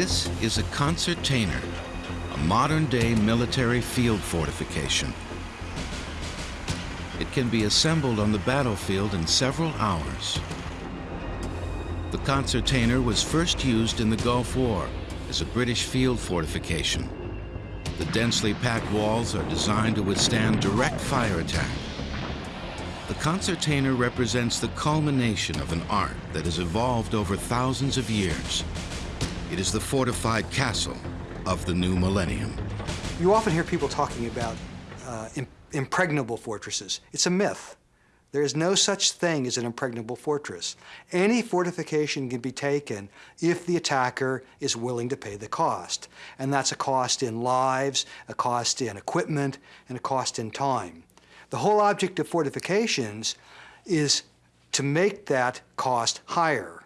This is a concertina, a modern-day military field fortification. It can be assembled on the battlefield in several hours. The concertina was first used in the Gulf War as a British field fortification. The densely packed walls are designed to withstand direct fire attack. The concertina represents the culmination of an art that has evolved over thousands of years. It is the fortified castle of the new millennium. You often hear people talking about uh, impregnable fortresses. It's a myth. There is no such thing as an impregnable fortress. Any fortification can be taken if the attacker is willing to pay the cost. And that's a cost in lives, a cost in equipment, and a cost in time. The whole object of fortifications is to make that cost higher.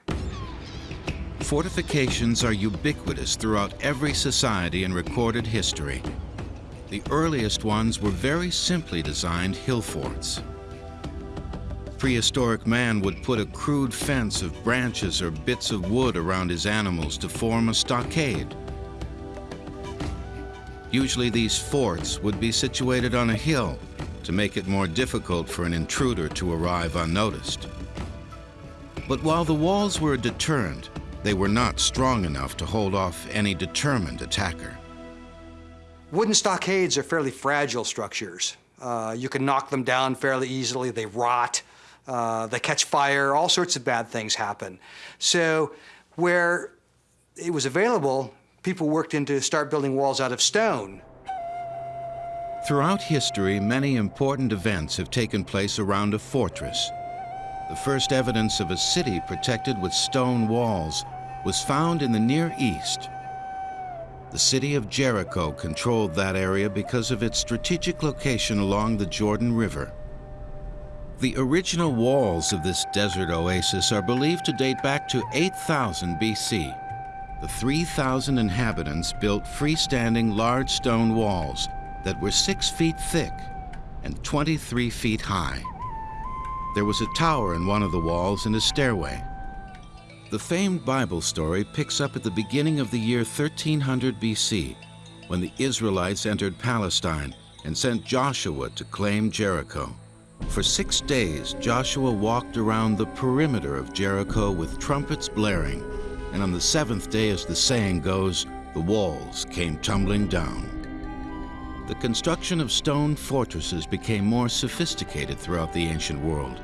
Fortifications are ubiquitous throughout every society in recorded history. The earliest ones were very simply designed hill forts prehistoric man would put a crude fence of branches or bits of wood around his animals to form a stockade. Usually these forts would be situated on a hill to make it more difficult for an intruder to arrive unnoticed. But while the walls were a deterrent, they were not strong enough to hold off any determined attacker. Wooden stockades are fairly fragile structures. Uh, you can knock them down fairly easily, they rot uh, they catch fire, all sorts of bad things happen. So where it was available, people worked into start building walls out of stone. Throughout history, many important events have taken place around a fortress. The first evidence of a city protected with stone walls was found in the Near East. The city of Jericho controlled that area because of its strategic location along the Jordan River. The original walls of this desert oasis are believed to date back to 8000 BC. The 3,000 inhabitants built freestanding large stone walls that were six feet thick and 23 feet high. There was a tower in one of the walls and a stairway. The famed Bible story picks up at the beginning of the year 1300 BC, when the Israelites entered Palestine and sent Joshua to claim Jericho. For six days, Joshua walked around the perimeter of Jericho with trumpets blaring, and on the seventh day, as the saying goes, the walls came tumbling down. The construction of stone fortresses became more sophisticated throughout the ancient world,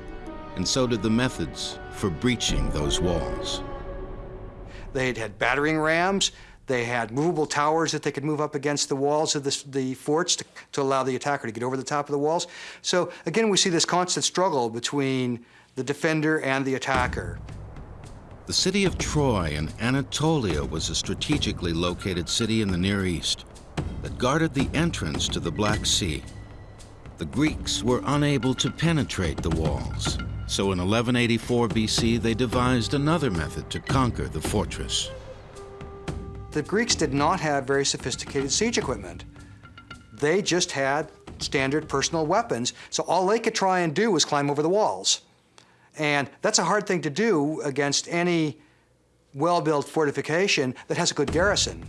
and so did the methods for breaching those walls. They had had battering rams, they had movable towers that they could move up against the walls of the, the forts to, to allow the attacker to get over the top of the walls. So again, we see this constant struggle between the defender and the attacker. The city of Troy in Anatolia was a strategically located city in the Near East that guarded the entrance to the Black Sea. The Greeks were unable to penetrate the walls, so in 1184 BC they devised another method to conquer the fortress. The Greeks did not have very sophisticated siege equipment. They just had standard personal weapons, so all they could try and do was climb over the walls. And that's a hard thing to do against any well-built fortification that has a good garrison.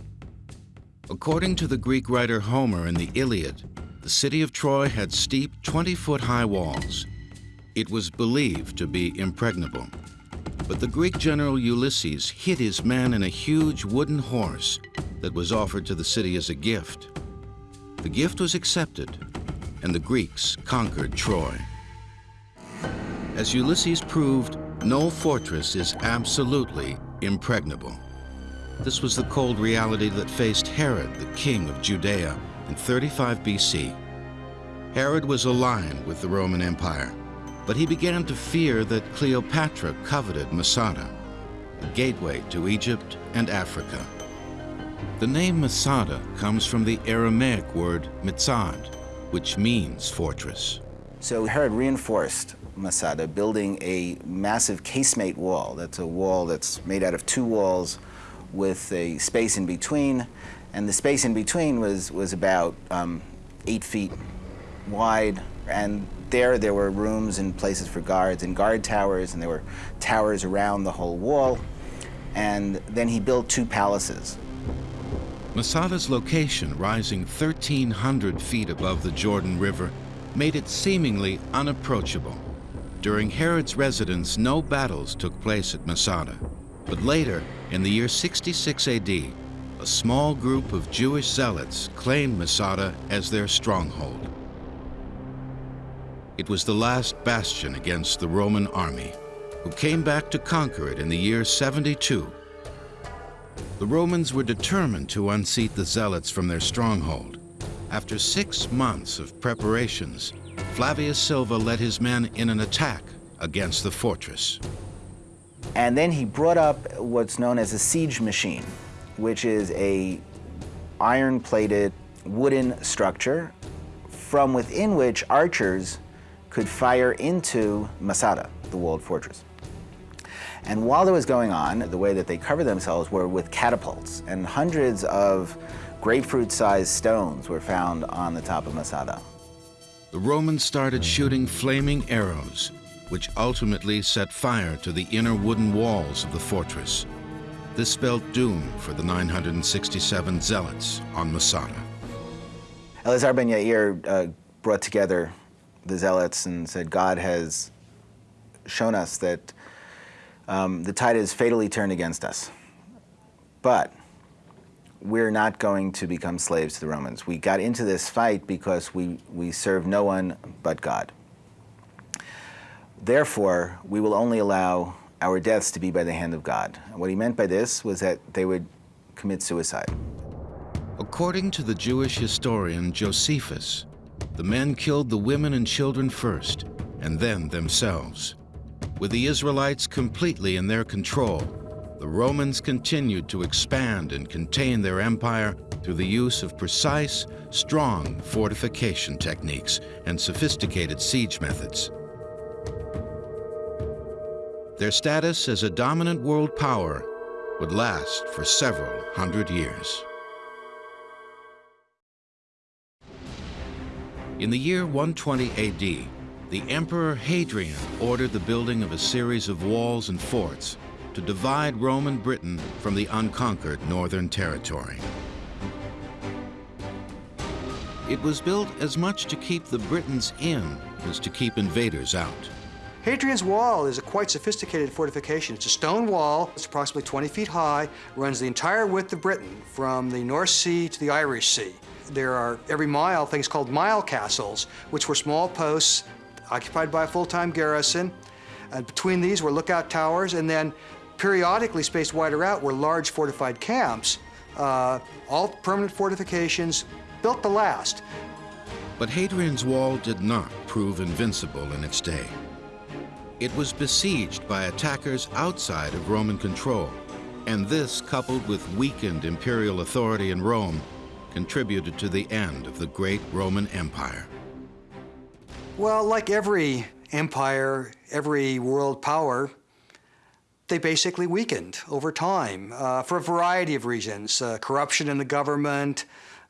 According to the Greek writer Homer in the Iliad, the city of Troy had steep 20-foot high walls. It was believed to be impregnable. But the Greek general Ulysses hid his men in a huge wooden horse that was offered to the city as a gift. The gift was accepted, and the Greeks conquered Troy. As Ulysses proved, no fortress is absolutely impregnable. This was the cold reality that faced Herod, the king of Judea, in 35 BC. Herod was aligned with the Roman Empire but he began to fear that Cleopatra coveted Masada, a gateway to Egypt and Africa. The name Masada comes from the Aramaic word mitzad, which means fortress. So Herod reinforced Masada, building a massive casemate wall. That's a wall that's made out of two walls with a space in between. And the space in between was, was about um, eight feet wide. And there, there were rooms and places for guards and guard towers, and there were towers around the whole wall. And then he built two palaces. Masada's location, rising 1,300 feet above the Jordan River, made it seemingly unapproachable. During Herod's residence, no battles took place at Masada. But later, in the year 66 AD, a small group of Jewish zealots claimed Masada as their stronghold. It was the last bastion against the Roman army, who came back to conquer it in the year 72. The Romans were determined to unseat the zealots from their stronghold. After six months of preparations, Flavius Silva led his men in an attack against the fortress. And then he brought up what's known as a siege machine, which is a iron-plated wooden structure from within which archers could fire into Masada, the walled fortress. And while that was going on, the way that they covered themselves were with catapults, and hundreds of grapefruit-sized stones were found on the top of Masada. The Romans started shooting flaming arrows, which ultimately set fire to the inner wooden walls of the fortress. This spelled doom for the 967 zealots on Masada. Elazar ben Yair uh, brought together the zealots and said, God has shown us that um, the tide is fatally turned against us. But we're not going to become slaves to the Romans. We got into this fight because we, we serve no one but God. Therefore, we will only allow our deaths to be by the hand of God. What he meant by this was that they would commit suicide. According to the Jewish historian Josephus, the men killed the women and children first, and then themselves. With the Israelites completely in their control, the Romans continued to expand and contain their empire through the use of precise, strong fortification techniques and sophisticated siege methods. Their status as a dominant world power would last for several hundred years. In the year 120 AD, the Emperor Hadrian ordered the building of a series of walls and forts to divide Roman Britain from the unconquered northern territory. It was built as much to keep the Britons in as to keep invaders out. Hadrian's Wall is a quite sophisticated fortification. It's a stone wall, it's approximately 20 feet high, runs the entire width of Britain, from the North Sea to the Irish Sea. There are, every mile, things called mile castles, which were small posts occupied by a full-time garrison. And between these were lookout towers, and then periodically spaced wider out were large fortified camps, uh, all permanent fortifications, built to last. But Hadrian's Wall did not prove invincible in its day. It was besieged by attackers outside of Roman control, and this, coupled with weakened imperial authority in Rome, contributed to the end of the great Roman Empire. Well, like every empire, every world power, they basically weakened over time uh, for a variety of reasons. Uh, corruption in the government,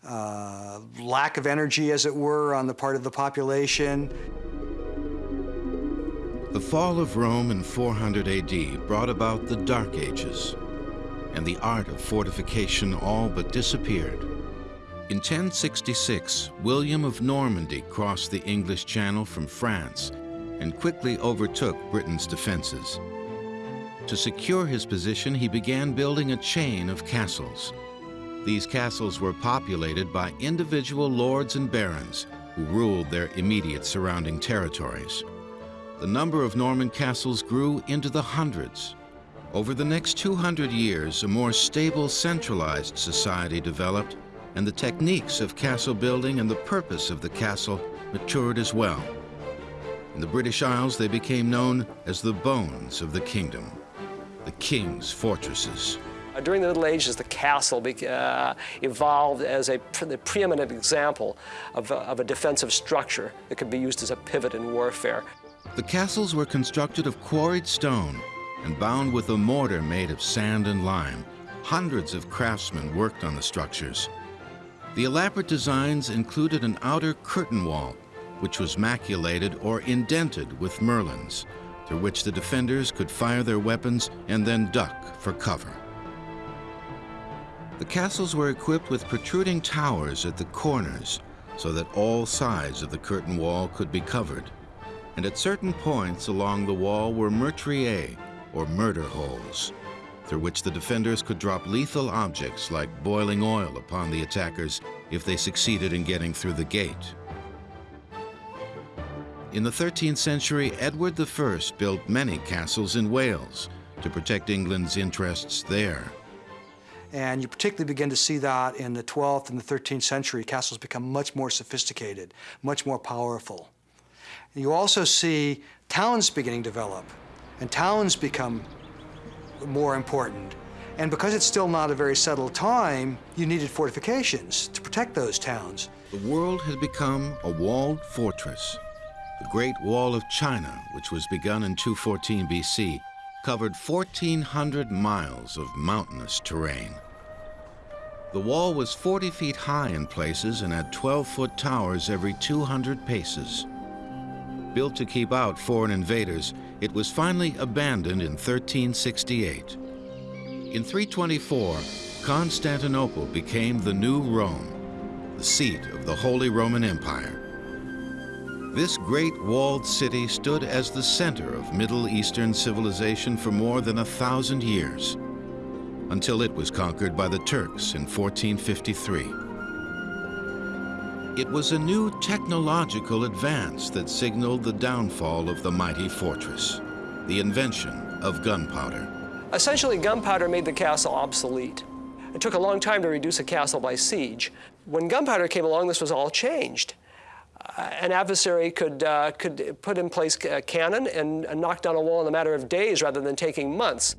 uh, lack of energy, as it were, on the part of the population. The fall of Rome in 400 AD brought about the Dark Ages, and the art of fortification all but disappeared. In 1066, William of Normandy crossed the English Channel from France and quickly overtook Britain's defenses. To secure his position, he began building a chain of castles. These castles were populated by individual lords and barons who ruled their immediate surrounding territories. The number of Norman castles grew into the hundreds. Over the next 200 years, a more stable, centralized society developed and the techniques of castle building and the purpose of the castle matured as well. In the British Isles, they became known as the bones of the kingdom, the king's fortresses. Uh, during the Middle Ages, the castle uh, evolved as a the preeminent example of a, of a defensive structure that could be used as a pivot in warfare. The castles were constructed of quarried stone and bound with a mortar made of sand and lime. Hundreds of craftsmen worked on the structures. The elaborate designs included an outer curtain wall, which was maculated or indented with merlons, through which the defenders could fire their weapons and then duck for cover. The castles were equipped with protruding towers at the corners so that all sides of the curtain wall could be covered. And at certain points along the wall were meurtriers, or murder holes, through which the defenders could drop lethal objects like boiling oil upon the attackers if they succeeded in getting through the gate. In the 13th century, Edward I built many castles in Wales to protect England's interests there. And you particularly begin to see that in the 12th and the 13th century. Castles become much more sophisticated, much more powerful. You also see towns beginning to develop, and towns become more important. And because it's still not a very settled time, you needed fortifications to protect those towns. The world had become a walled fortress. The Great Wall of China, which was begun in 214 BC, covered 1,400 miles of mountainous terrain. The wall was 40 feet high in places and had 12-foot towers every 200 paces. Built to keep out foreign invaders, it was finally abandoned in 1368. In 324, Constantinople became the new Rome, the seat of the Holy Roman Empire. This great walled city stood as the center of Middle Eastern civilization for more than a thousand years, until it was conquered by the Turks in 1453. It was a new technological advance that signaled the downfall of the mighty fortress, the invention of gunpowder. Essentially, gunpowder made the castle obsolete. It took a long time to reduce a castle by siege. When gunpowder came along, this was all changed. Uh, an adversary could, uh, could put in place a cannon and knock down a wall in a matter of days rather than taking months.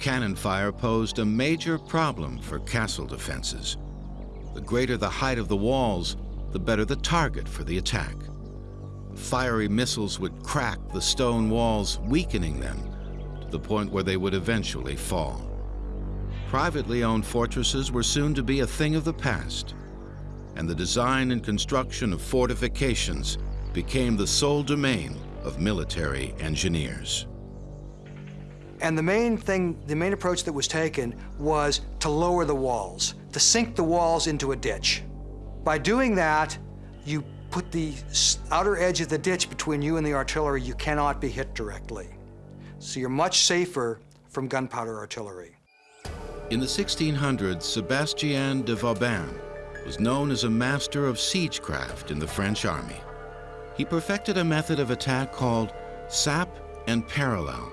Cannon fire posed a major problem for castle defenses. The greater the height of the walls, the better the target for the attack. Fiery missiles would crack the stone walls, weakening them to the point where they would eventually fall. Privately owned fortresses were soon to be a thing of the past and the design and construction of fortifications became the sole domain of military engineers. And the main thing, the main approach that was taken was to lower the walls, to sink the walls into a ditch. By doing that, you put the outer edge of the ditch between you and the artillery. You cannot be hit directly. So you're much safer from gunpowder artillery. In the 1600s, Sebastien de Vauban was known as a master of siegecraft in the French army. He perfected a method of attack called sap and parallel.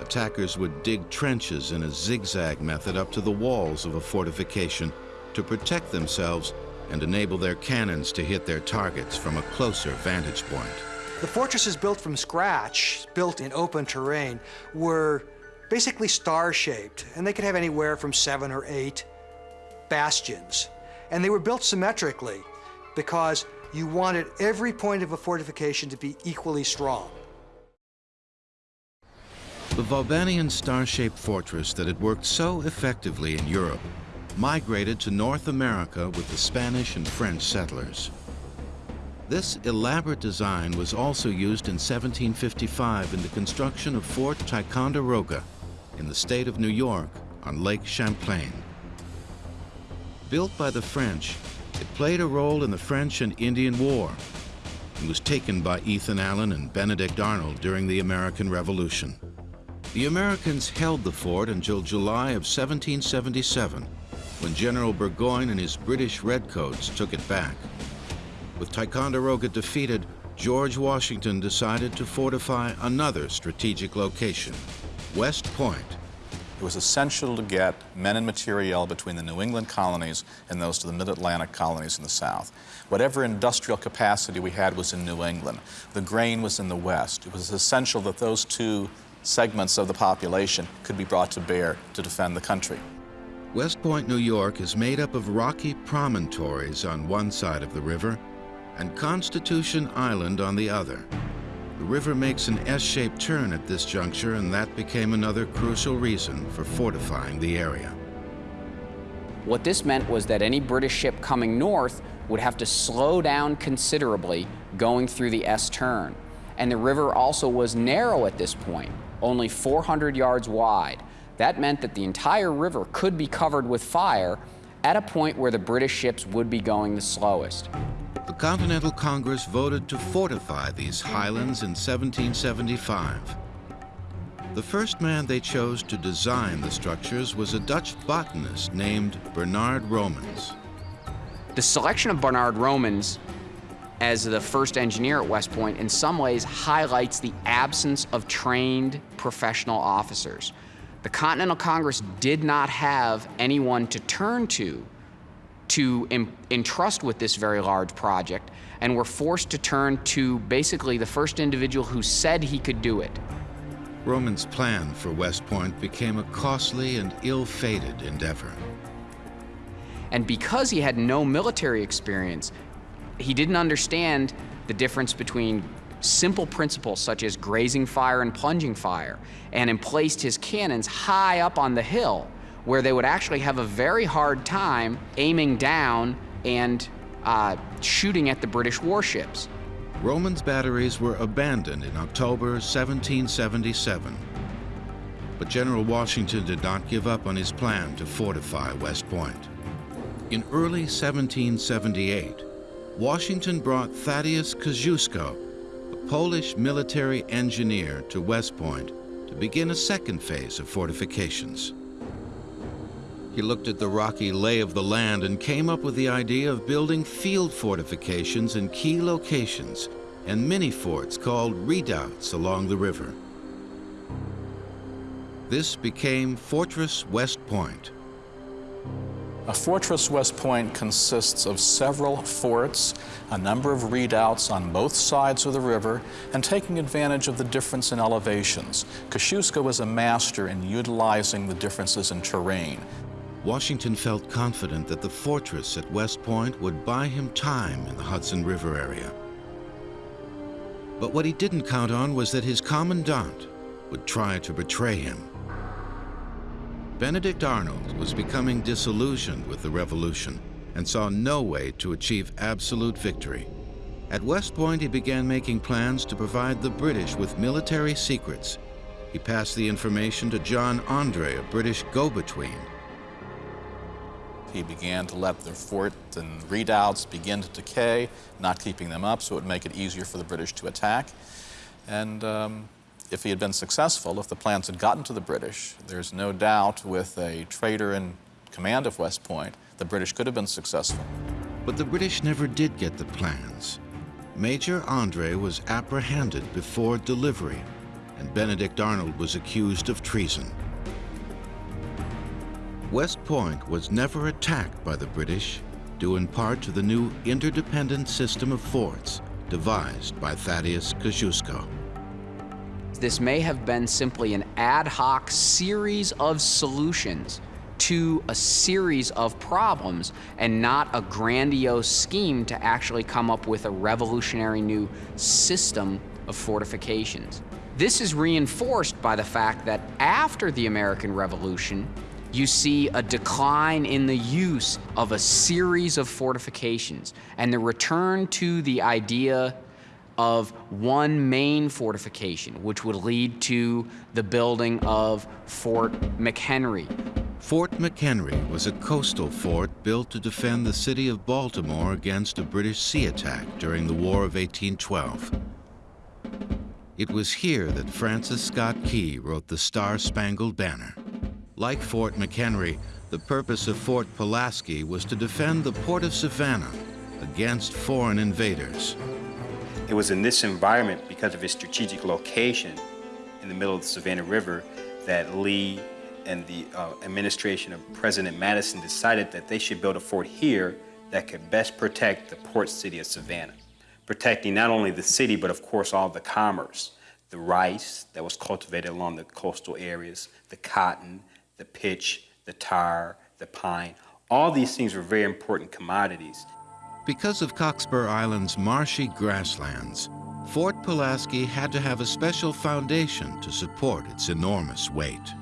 Attackers would dig trenches in a zigzag method up to the walls of a fortification to protect themselves and enable their cannons to hit their targets from a closer vantage point. The fortresses built from scratch, built in open terrain, were basically star-shaped, and they could have anywhere from seven or eight bastions. And they were built symmetrically because you wanted every point of a fortification to be equally strong. The Vaubannian star-shaped fortress that had worked so effectively in Europe migrated to North America with the Spanish and French settlers. This elaborate design was also used in 1755 in the construction of Fort Ticonderoga in the state of New York on Lake Champlain. Built by the French, it played a role in the French and Indian War and was taken by Ethan Allen and Benedict Arnold during the American Revolution. The Americans held the fort until July of 1777, when General Burgoyne and his British Redcoats took it back. With Ticonderoga defeated, George Washington decided to fortify another strategic location, West Point, it was essential to get men and materiel between the New England colonies and those to the mid-Atlantic colonies in the South. Whatever industrial capacity we had was in New England. The grain was in the West. It was essential that those two segments of the population could be brought to bear to defend the country. West Point, New York is made up of rocky promontories on one side of the river and Constitution Island on the other. The river makes an S-shaped turn at this juncture, and that became another crucial reason for fortifying the area. What this meant was that any British ship coming north would have to slow down considerably going through the S turn. And the river also was narrow at this point, only 400 yards wide. That meant that the entire river could be covered with fire at a point where the British ships would be going the slowest. The Continental Congress voted to fortify these highlands in 1775. The first man they chose to design the structures was a Dutch botanist named Bernard Romans. The selection of Bernard Romans as the first engineer at West Point in some ways highlights the absence of trained professional officers. The Continental Congress did not have anyone to turn to to entrust with this very large project and were forced to turn to basically the first individual who said he could do it. Romans' plan for West Point became a costly and ill-fated endeavor. And because he had no military experience, he didn't understand the difference between simple principles such as grazing fire and plunging fire, and emplaced his cannons high up on the hill where they would actually have a very hard time aiming down and uh, shooting at the British warships. Romans' batteries were abandoned in October 1777. But General Washington did not give up on his plan to fortify West Point. In early 1778, Washington brought Thaddeus Kosciuszko, Polish military engineer, to West Point to begin a second phase of fortifications. He looked at the rocky lay of the land and came up with the idea of building field fortifications in key locations and mini forts called redoubts along the river. This became Fortress West Point. A Fortress West Point consists of several forts, a number of redoubts on both sides of the river, and taking advantage of the difference in elevations. Kosciuszko was a master in utilizing the differences in terrain. Washington felt confident that the fortress at West Point would buy him time in the Hudson River area. But what he didn't count on was that his commandant would try to betray him. Benedict Arnold was becoming disillusioned with the revolution and saw no way to achieve absolute victory. At West Point, he began making plans to provide the British with military secrets. He passed the information to John Andre, a British go-between, he began to let the fort and redoubts begin to decay, not keeping them up so it would make it easier for the British to attack. And um, if he had been successful, if the plans had gotten to the British, there's no doubt with a traitor in command of West Point, the British could have been successful. But the British never did get the plans. Major Andre was apprehended before delivery, and Benedict Arnold was accused of treason. West Point was never attacked by the British, due in part to the new interdependent system of forts devised by Thaddeus Kosciuszko. This may have been simply an ad hoc series of solutions to a series of problems and not a grandiose scheme to actually come up with a revolutionary new system of fortifications. This is reinforced by the fact that after the American Revolution, you see a decline in the use of a series of fortifications and the return to the idea of one main fortification, which would lead to the building of Fort McHenry. Fort McHenry was a coastal fort built to defend the city of Baltimore against a British sea attack during the War of 1812. It was here that Francis Scott Key wrote the Star-Spangled Banner. Like Fort McHenry, the purpose of Fort Pulaski was to defend the port of Savannah against foreign invaders. It was in this environment, because of its strategic location in the middle of the Savannah River, that Lee and the uh, administration of President Madison decided that they should build a fort here that could best protect the port city of Savannah, protecting not only the city, but of course all the commerce, the rice that was cultivated along the coastal areas, the cotton, the pitch, the tar, the pine. All these things were very important commodities. Because of Cockspur Island's marshy grasslands, Fort Pulaski had to have a special foundation to support its enormous weight.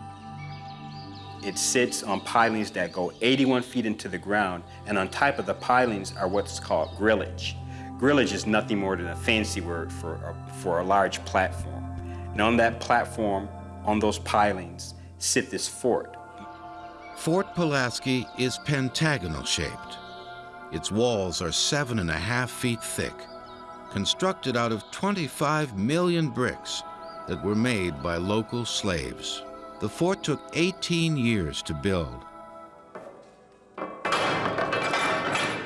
It sits on pilings that go 81 feet into the ground, and on top of the pilings are what's called grillage. Grillage is nothing more than a fancy word for a, for a large platform. And on that platform, on those pilings, sit this fort. Fort Pulaski is pentagonal shaped. Its walls are seven and a half feet thick, constructed out of 25 million bricks that were made by local slaves. The fort took 18 years to build.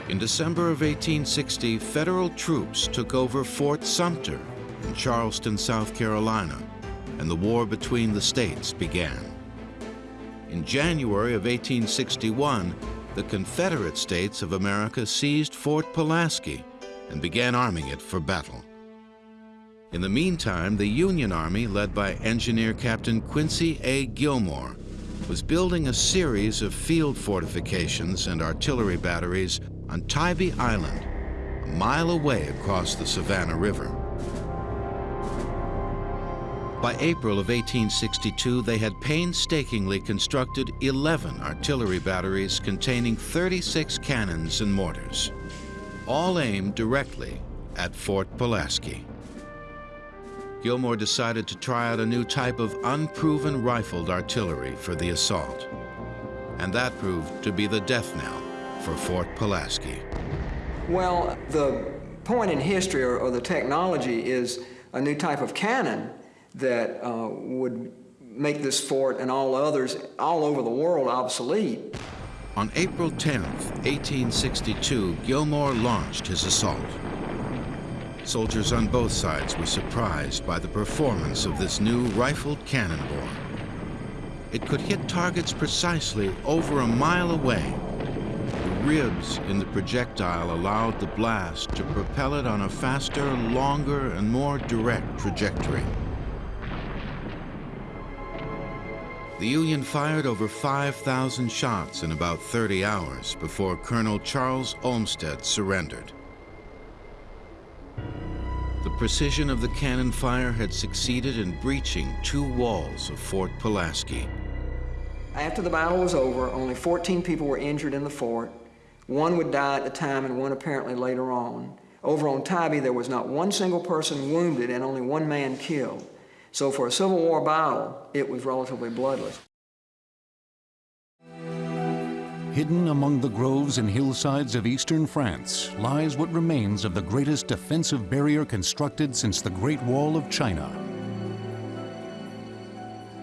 In December of 1860, federal troops took over Fort Sumter in Charleston, South Carolina, and the war between the states began. In January of 1861, the Confederate States of America seized Fort Pulaski and began arming it for battle. In the meantime, the Union Army, led by Engineer Captain Quincy A. Gillmore, was building a series of field fortifications and artillery batteries on Tybee Island, a mile away across the Savannah River. By April of 1862, they had painstakingly constructed 11 artillery batteries containing 36 cannons and mortars, all aimed directly at Fort Pulaski. Gillmore decided to try out a new type of unproven rifled artillery for the assault. And that proved to be the death knell for Fort Pulaski. Well, the point in history or, or the technology is a new type of cannon that uh, would make this fort and all others all over the world obsolete. On April 10, 1862, Gillmore launched his assault. Soldiers on both sides were surprised by the performance of this new rifled cannonball. It could hit targets precisely over a mile away. The ribs in the projectile allowed the blast to propel it on a faster, longer, and more direct trajectory. The Union fired over 5,000 shots in about 30 hours before Colonel Charles Olmstead surrendered. The precision of the cannon fire had succeeded in breaching two walls of Fort Pulaski. After the battle was over, only 14 people were injured in the fort. One would die at the time and one apparently later on. Over on Tybee, there was not one single person wounded and only one man killed. So for a Civil War battle, it was relatively bloodless. Hidden among the groves and hillsides of eastern France lies what remains of the greatest defensive barrier constructed since the Great Wall of China.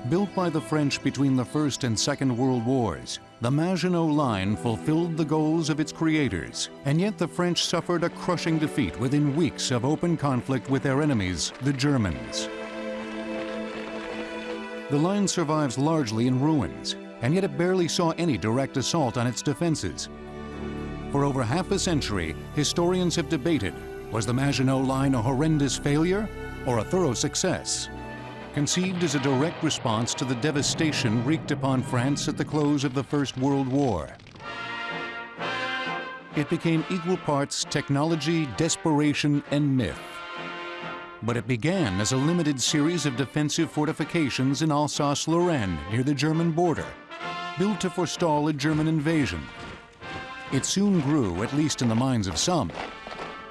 Built by the French between the First and Second World Wars, the Maginot Line fulfilled the goals of its creators, and yet the French suffered a crushing defeat within weeks of open conflict with their enemies, the Germans. The line survives largely in ruins, and yet it barely saw any direct assault on its defenses. For over half a century, historians have debated, was the Maginot Line a horrendous failure or a thorough success? Conceived as a direct response to the devastation wreaked upon France at the close of the First World War. It became equal parts technology, desperation, and myth but it began as a limited series of defensive fortifications in Alsace-Lorraine near the German border, built to forestall a German invasion. It soon grew, at least in the minds of some,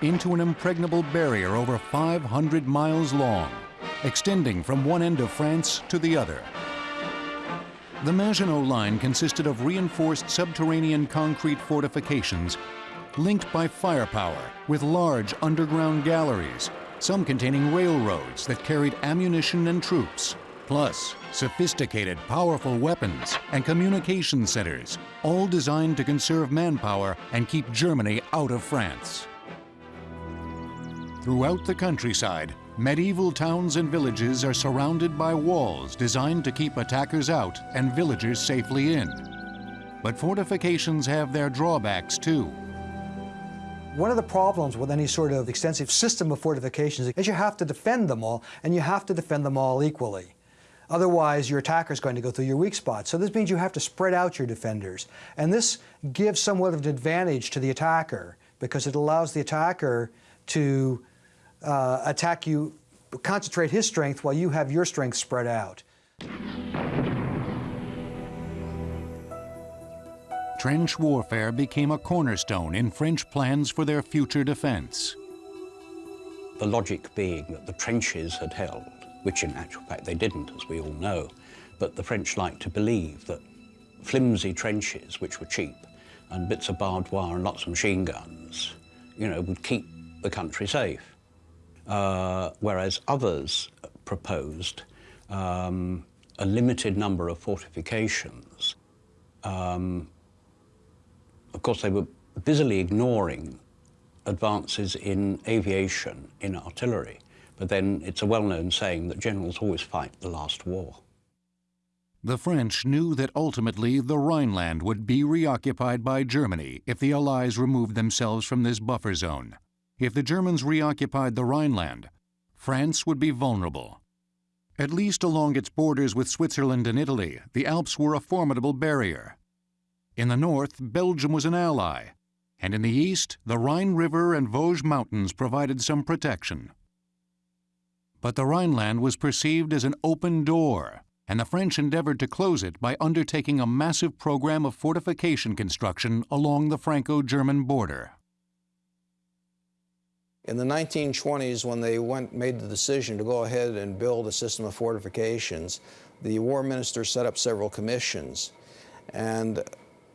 into an impregnable barrier over 500 miles long, extending from one end of France to the other. The Maginot Line consisted of reinforced subterranean concrete fortifications linked by firepower with large underground galleries some containing railroads that carried ammunition and troops, plus sophisticated, powerful weapons and communication centers, all designed to conserve manpower and keep Germany out of France. Throughout the countryside, medieval towns and villages are surrounded by walls designed to keep attackers out and villagers safely in. But fortifications have their drawbacks too. One of the problems with any sort of extensive system of fortifications is you have to defend them all, and you have to defend them all equally. Otherwise, your attacker is going to go through your weak spots. So this means you have to spread out your defenders. And this gives somewhat of an advantage to the attacker because it allows the attacker to uh, attack you, concentrate his strength while you have your strength spread out. Trench warfare became a cornerstone in French plans for their future defense. The logic being that the trenches had held, which in actual fact they didn't, as we all know, but the French liked to believe that flimsy trenches, which were cheap, and bits of barbed wire and lots of machine guns, you know, would keep the country safe. Uh, whereas others proposed um, a limited number of fortifications. Um, of course, they were busily ignoring advances in aviation, in artillery. But then it's a well-known saying that generals always fight the last war. The French knew that ultimately the Rhineland would be reoccupied by Germany if the Allies removed themselves from this buffer zone. If the Germans reoccupied the Rhineland, France would be vulnerable. At least along its borders with Switzerland and Italy, the Alps were a formidable barrier. In the north, Belgium was an ally, and in the east, the Rhine River and Vosges Mountains provided some protection. But the Rhineland was perceived as an open door, and the French endeavored to close it by undertaking a massive program of fortification construction along the Franco-German border. In the 1920s, when they went, made the decision to go ahead and build a system of fortifications, the war minister set up several commissions. And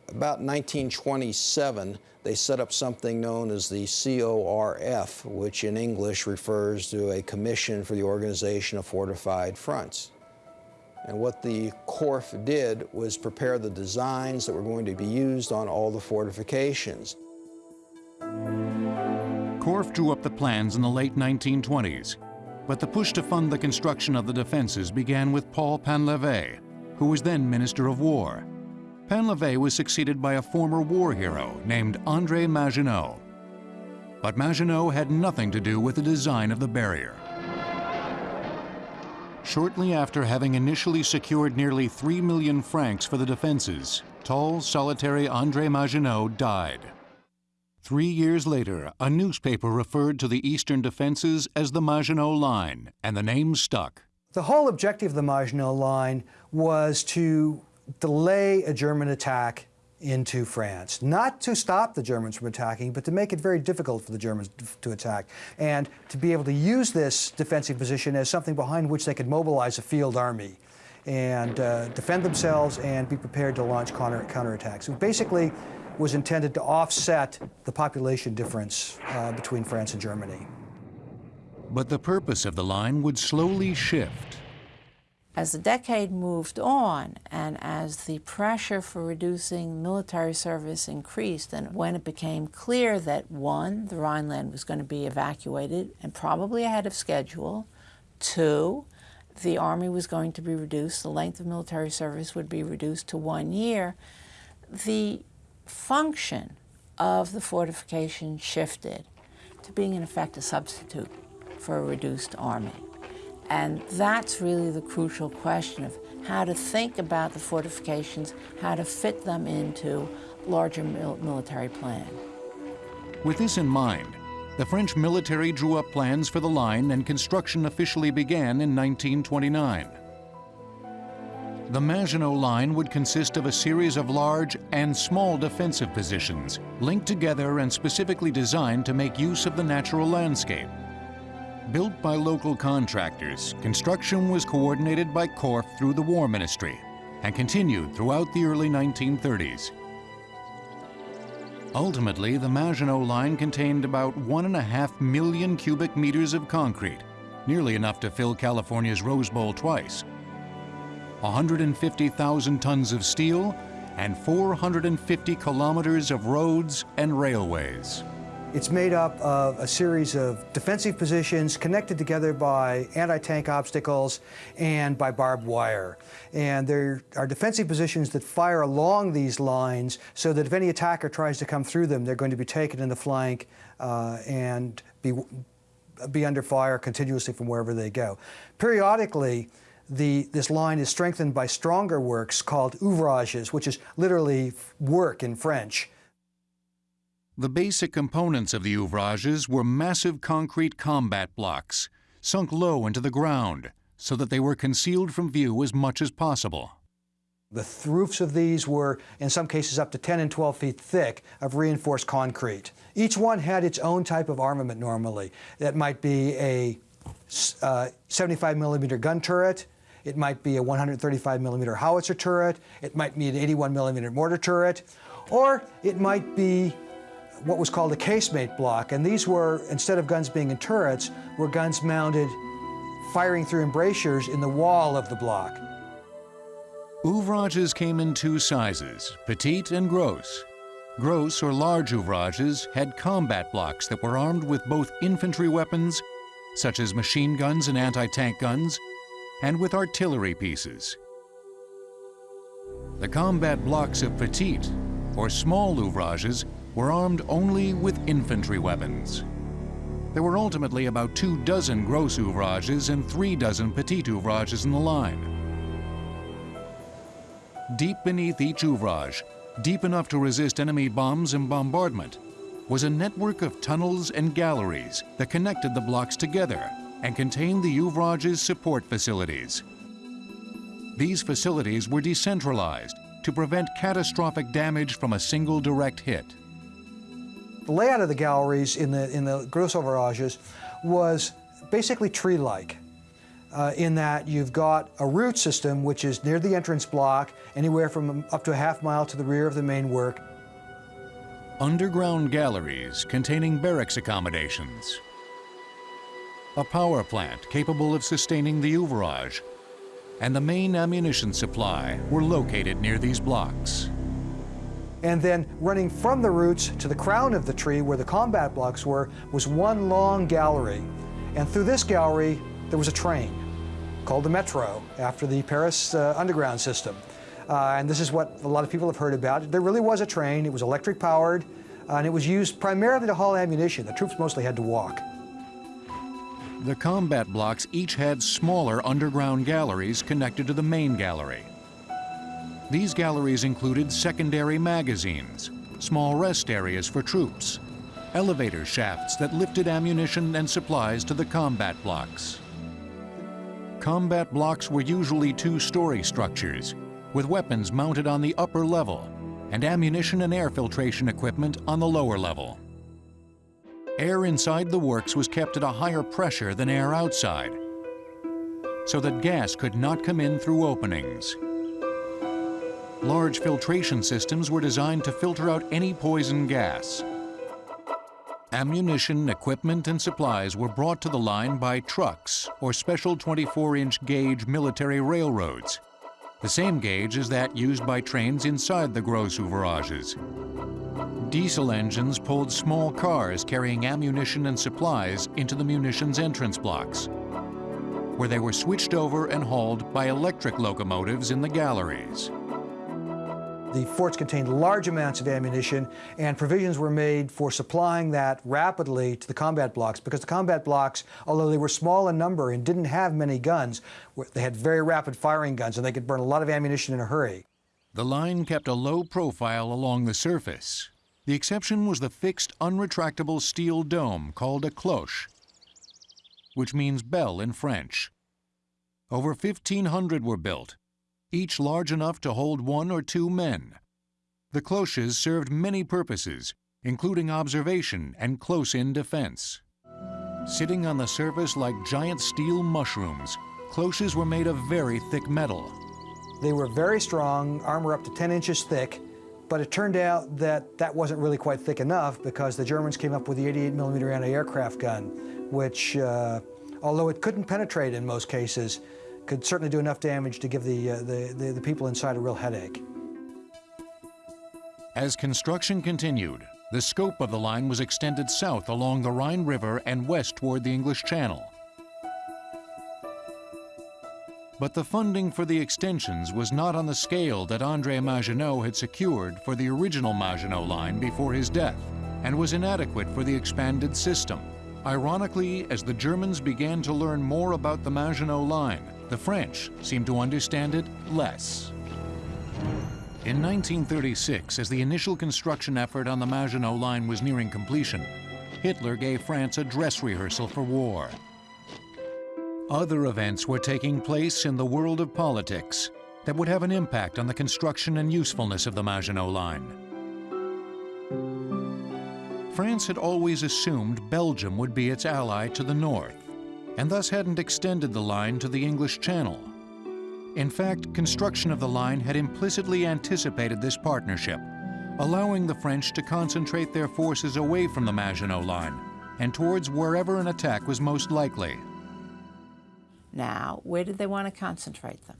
about 1927, they set up something known as the CORF, which in English refers to a Commission for the Organization of Fortified Fronts. And what the CORF did was prepare the designs that were going to be used on all the fortifications. CORF drew up the plans in the late 1920s, but the push to fund the construction of the defenses began with Paul Painlevé, who was then Minister of War. Painlevé was succeeded by a former war hero named André Maginot. But Maginot had nothing to do with the design of the barrier. Shortly after having initially secured nearly 3 million francs for the defenses, tall, solitary André Maginot died. Three years later, a newspaper referred to the eastern defenses as the Maginot Line, and the name stuck. The whole objective of the Maginot Line was to delay a German attack into France. Not to stop the Germans from attacking, but to make it very difficult for the Germans to attack. And to be able to use this defensive position as something behind which they could mobilize a field army and uh, defend themselves and be prepared to launch counter counterattacks. It basically was intended to offset the population difference uh, between France and Germany. But the purpose of the line would slowly shift as the decade moved on and as the pressure for reducing military service increased and when it became clear that one, the Rhineland was going to be evacuated and probably ahead of schedule, two, the Army was going to be reduced, the length of military service would be reduced to one year, the function of the fortification shifted to being in effect a substitute for a reduced army. And that's really the crucial question of how to think about the fortifications, how to fit them into larger mil military plan. With this in mind, the French military drew up plans for the line and construction officially began in 1929. The Maginot Line would consist of a series of large and small defensive positions, linked together and specifically designed to make use of the natural landscape. Built by local contractors, construction was coordinated by CORF through the War Ministry and continued throughout the early 1930s. Ultimately, the Maginot Line contained about one and a half million cubic meters of concrete, nearly enough to fill California's Rose Bowl twice, 150,000 tons of steel, and 450 kilometers of roads and railways. It's made up of a series of defensive positions connected together by anti-tank obstacles and by barbed wire. And there are defensive positions that fire along these lines so that if any attacker tries to come through them, they're going to be taken in the flank uh, and be, be under fire continuously from wherever they go. Periodically, the, this line is strengthened by stronger works called ouvrages, which is literally work in French. The basic components of the ouvrages were massive concrete combat blocks, sunk low into the ground, so that they were concealed from view as much as possible. The roofs of these were, in some cases, up to 10 and 12 feet thick of reinforced concrete. Each one had its own type of armament normally. That might be a uh, 75 millimeter gun turret, it might be a 135 millimeter howitzer turret, it might be an 81 millimeter mortar turret, or it might be what was called a casemate block. And these were, instead of guns being in turrets, were guns mounted firing through embrasures in the wall of the block. Ouvrages came in two sizes, petite and gros. Gros or large ouvrages had combat blocks that were armed with both infantry weapons, such as machine guns and anti-tank guns, and with artillery pieces. The combat blocks of petite, or small ouvrages, were armed only with infantry weapons. There were ultimately about two dozen gros ouvrages and three dozen petit ouvrages in the line. Deep beneath each ouvrage, deep enough to resist enemy bombs and bombardment, was a network of tunnels and galleries that connected the blocks together and contained the ouvrage's support facilities. These facilities were decentralized to prevent catastrophic damage from a single direct hit. Layout of the galleries in the, in the Gros ouvrages was basically tree-like. Uh, in that you've got a root system which is near the entrance block, anywhere from up to a half mile to the rear of the main work. Underground galleries containing barracks accommodations. A power plant capable of sustaining the ouvrage. And the main ammunition supply were located near these blocks and then running from the roots to the crown of the tree where the combat blocks were was one long gallery. And through this gallery, there was a train called the Metro, after the Paris uh, underground system. Uh, and this is what a lot of people have heard about. There really was a train, it was electric powered, uh, and it was used primarily to haul ammunition. The troops mostly had to walk. The combat blocks each had smaller underground galleries connected to the main gallery. These galleries included secondary magazines, small rest areas for troops, elevator shafts that lifted ammunition and supplies to the combat blocks. Combat blocks were usually two-story structures, with weapons mounted on the upper level and ammunition and air filtration equipment on the lower level. Air inside the works was kept at a higher pressure than air outside, so that gas could not come in through openings. Large filtration systems were designed to filter out any poison gas. Ammunition, equipment, and supplies were brought to the line by trucks or special 24-inch gauge military railroads, the same gauge as that used by trains inside the gros ouvrages. Diesel engines pulled small cars carrying ammunition and supplies into the munitions entrance blocks, where they were switched over and hauled by electric locomotives in the galleries. The forts contained large amounts of ammunition, and provisions were made for supplying that rapidly to the combat blocks because the combat blocks, although they were small in number and didn't have many guns, they had very rapid firing guns and they could burn a lot of ammunition in a hurry. The line kept a low profile along the surface. The exception was the fixed, unretractable steel dome called a cloche, which means bell in French. Over 1,500 were built, each large enough to hold one or two men. The cloches served many purposes, including observation and close-in defense. Sitting on the surface like giant steel mushrooms, cloches were made of very thick metal. They were very strong, armor up to 10 inches thick, but it turned out that that wasn't really quite thick enough because the Germans came up with the 88 millimeter anti-aircraft gun, which, uh, although it couldn't penetrate in most cases, could certainly do enough damage to give the, uh, the, the, the people inside a real headache. As construction continued, the scope of the line was extended south along the Rhine River and west toward the English Channel. But the funding for the extensions was not on the scale that André Maginot had secured for the original Maginot line before his death, and was inadequate for the expanded system. Ironically, as the Germans began to learn more about the Maginot Line, the French seemed to understand it less. In 1936, as the initial construction effort on the Maginot Line was nearing completion, Hitler gave France a dress rehearsal for war. Other events were taking place in the world of politics that would have an impact on the construction and usefulness of the Maginot Line. France had always assumed Belgium would be its ally to the north, and thus hadn't extended the line to the English Channel. In fact, construction of the line had implicitly anticipated this partnership, allowing the French to concentrate their forces away from the Maginot Line and towards wherever an attack was most likely. Now, where did they want to concentrate them?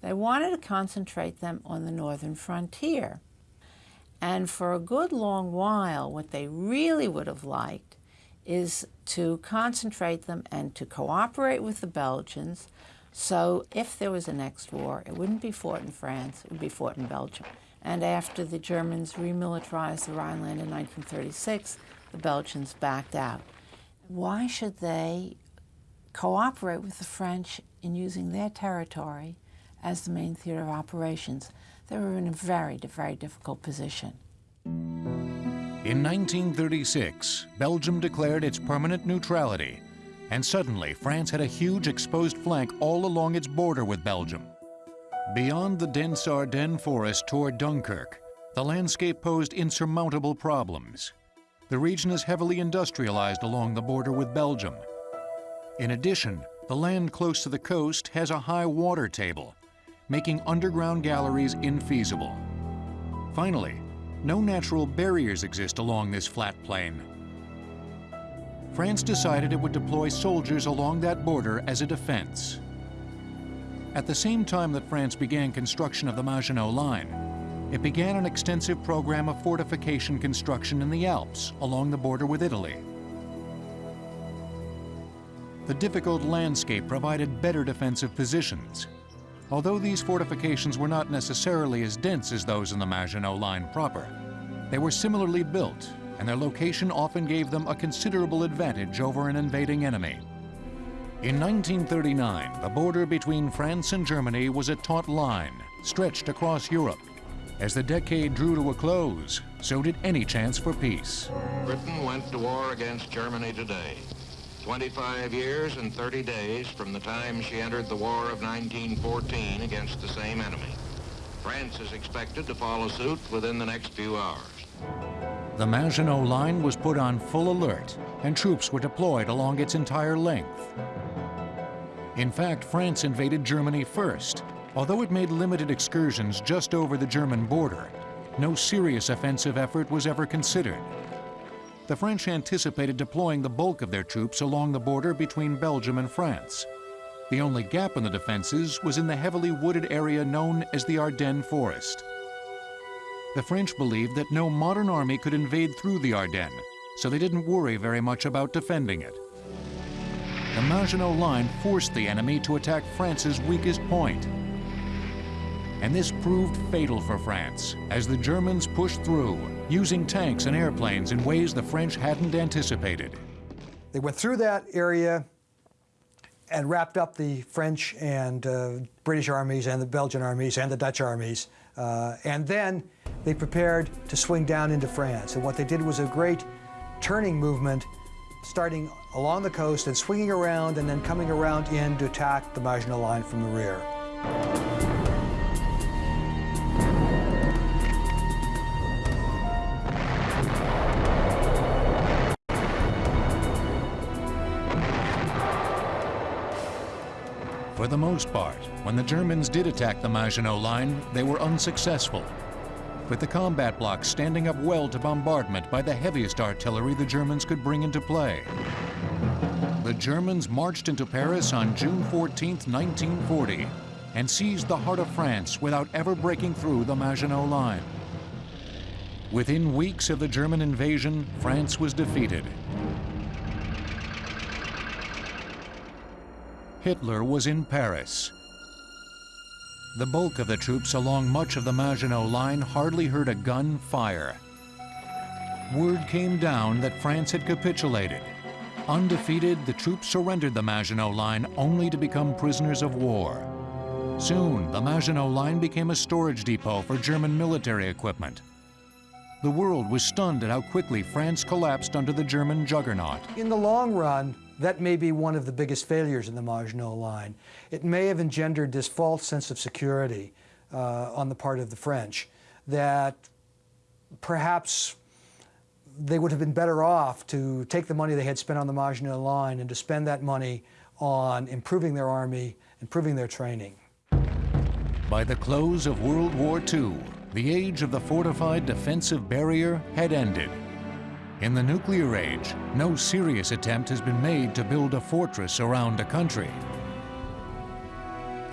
They wanted to concentrate them on the northern frontier. And for a good long while, what they really would have liked is to concentrate them and to cooperate with the Belgians so if there was a next war, it wouldn't be fought in France, it would be fought in Belgium. And after the Germans remilitarized the Rhineland in 1936, the Belgians backed out. Why should they cooperate with the French in using their territory as the main theater of operations? They were in a very, very difficult position. In 1936, Belgium declared its permanent neutrality and suddenly France had a huge exposed flank all along its border with Belgium. Beyond the dense Ardennes forest toward Dunkirk, the landscape posed insurmountable problems. The region is heavily industrialized along the border with Belgium. In addition, the land close to the coast has a high water table, making underground galleries infeasible. Finally, no natural barriers exist along this flat plain, France decided it would deploy soldiers along that border as a defense. At the same time that France began construction of the Maginot Line, it began an extensive program of fortification construction in the Alps along the border with Italy. The difficult landscape provided better defensive positions. Although these fortifications were not necessarily as dense as those in the Maginot Line proper, they were similarly built and their location often gave them a considerable advantage over an invading enemy. In 1939, the border between France and Germany was a taut line, stretched across Europe. As the decade drew to a close, so did any chance for peace. Britain went to war against Germany today. 25 years and 30 days from the time she entered the War of 1914 against the same enemy. France is expected to follow suit within the next few hours. The Maginot Line was put on full alert, and troops were deployed along its entire length. In fact, France invaded Germany first. Although it made limited excursions just over the German border, no serious offensive effort was ever considered. The French anticipated deploying the bulk of their troops along the border between Belgium and France. The only gap in the defenses was in the heavily wooded area known as the Ardennes Forest. The French believed that no modern army could invade through the Ardennes, so they didn't worry very much about defending it. The Maginot Line forced the enemy to attack France's weakest point. And this proved fatal for France, as the Germans pushed through, using tanks and airplanes in ways the French hadn't anticipated. They went through that area and wrapped up the French and uh, British armies and the Belgian armies and the Dutch armies. Uh, and then they prepared to swing down into France. And what they did was a great turning movement, starting along the coast and swinging around and then coming around in to attack the Maginot Line from the rear. For the most part, when the Germans did attack the Maginot Line, they were unsuccessful with the combat blocks standing up well to bombardment by the heaviest artillery the Germans could bring into play. The Germans marched into Paris on June 14, 1940, and seized the heart of France without ever breaking through the Maginot Line. Within weeks of the German invasion, France was defeated. Hitler was in Paris, the bulk of the troops along much of the Maginot Line hardly heard a gun fire. Word came down that France had capitulated. Undefeated, the troops surrendered the Maginot Line only to become prisoners of war. Soon, the Maginot Line became a storage depot for German military equipment. The world was stunned at how quickly France collapsed under the German juggernaut. In the long run, that may be one of the biggest failures in the Maginot Line. It may have engendered this false sense of security uh, on the part of the French that perhaps they would have been better off to take the money they had spent on the Maginot Line and to spend that money on improving their army, improving their training. By the close of World War II, the age of the fortified defensive barrier had ended. In the nuclear age, no serious attempt has been made to build a fortress around a country.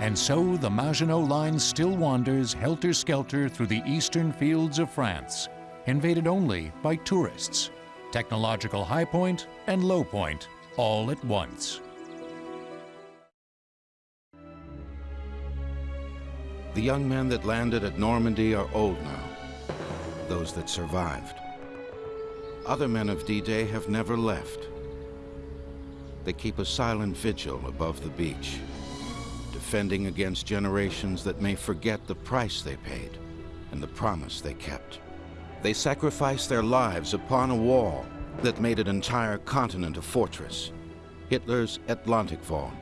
And so the Maginot Line still wanders helter-skelter through the eastern fields of France, invaded only by tourists, technological high point and low point all at once. The young men that landed at Normandy are old now, those that survived. Other men of D-Day have never left. They keep a silent vigil above the beach, defending against generations that may forget the price they paid and the promise they kept. They sacrificed their lives upon a wall that made an entire continent a fortress. Hitler's Atlantic Wall,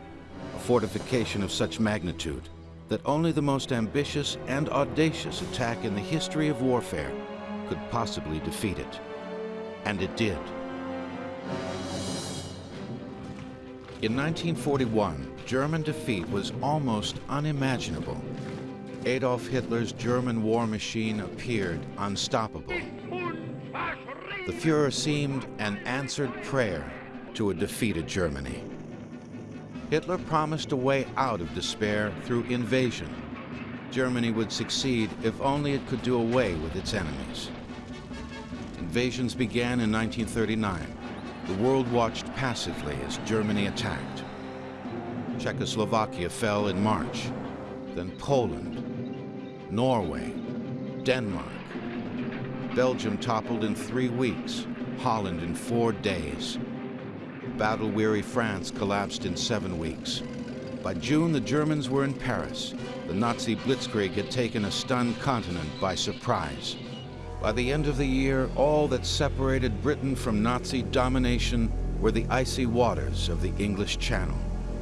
a fortification of such magnitude that only the most ambitious and audacious attack in the history of warfare could possibly defeat it. And it did. In 1941, German defeat was almost unimaginable. Adolf Hitler's German war machine appeared unstoppable. The Fuhrer seemed an answered prayer to a defeated Germany. Hitler promised a way out of despair through invasion. Germany would succeed if only it could do away with its enemies. Invasions began in 1939. The world watched passively as Germany attacked. Czechoslovakia fell in March, then Poland, Norway, Denmark. Belgium toppled in three weeks, Holland in four days battle-weary France collapsed in seven weeks. By June, the Germans were in Paris. The Nazi blitzkrieg had taken a stunned continent by surprise. By the end of the year, all that separated Britain from Nazi domination were the icy waters of the English Channel,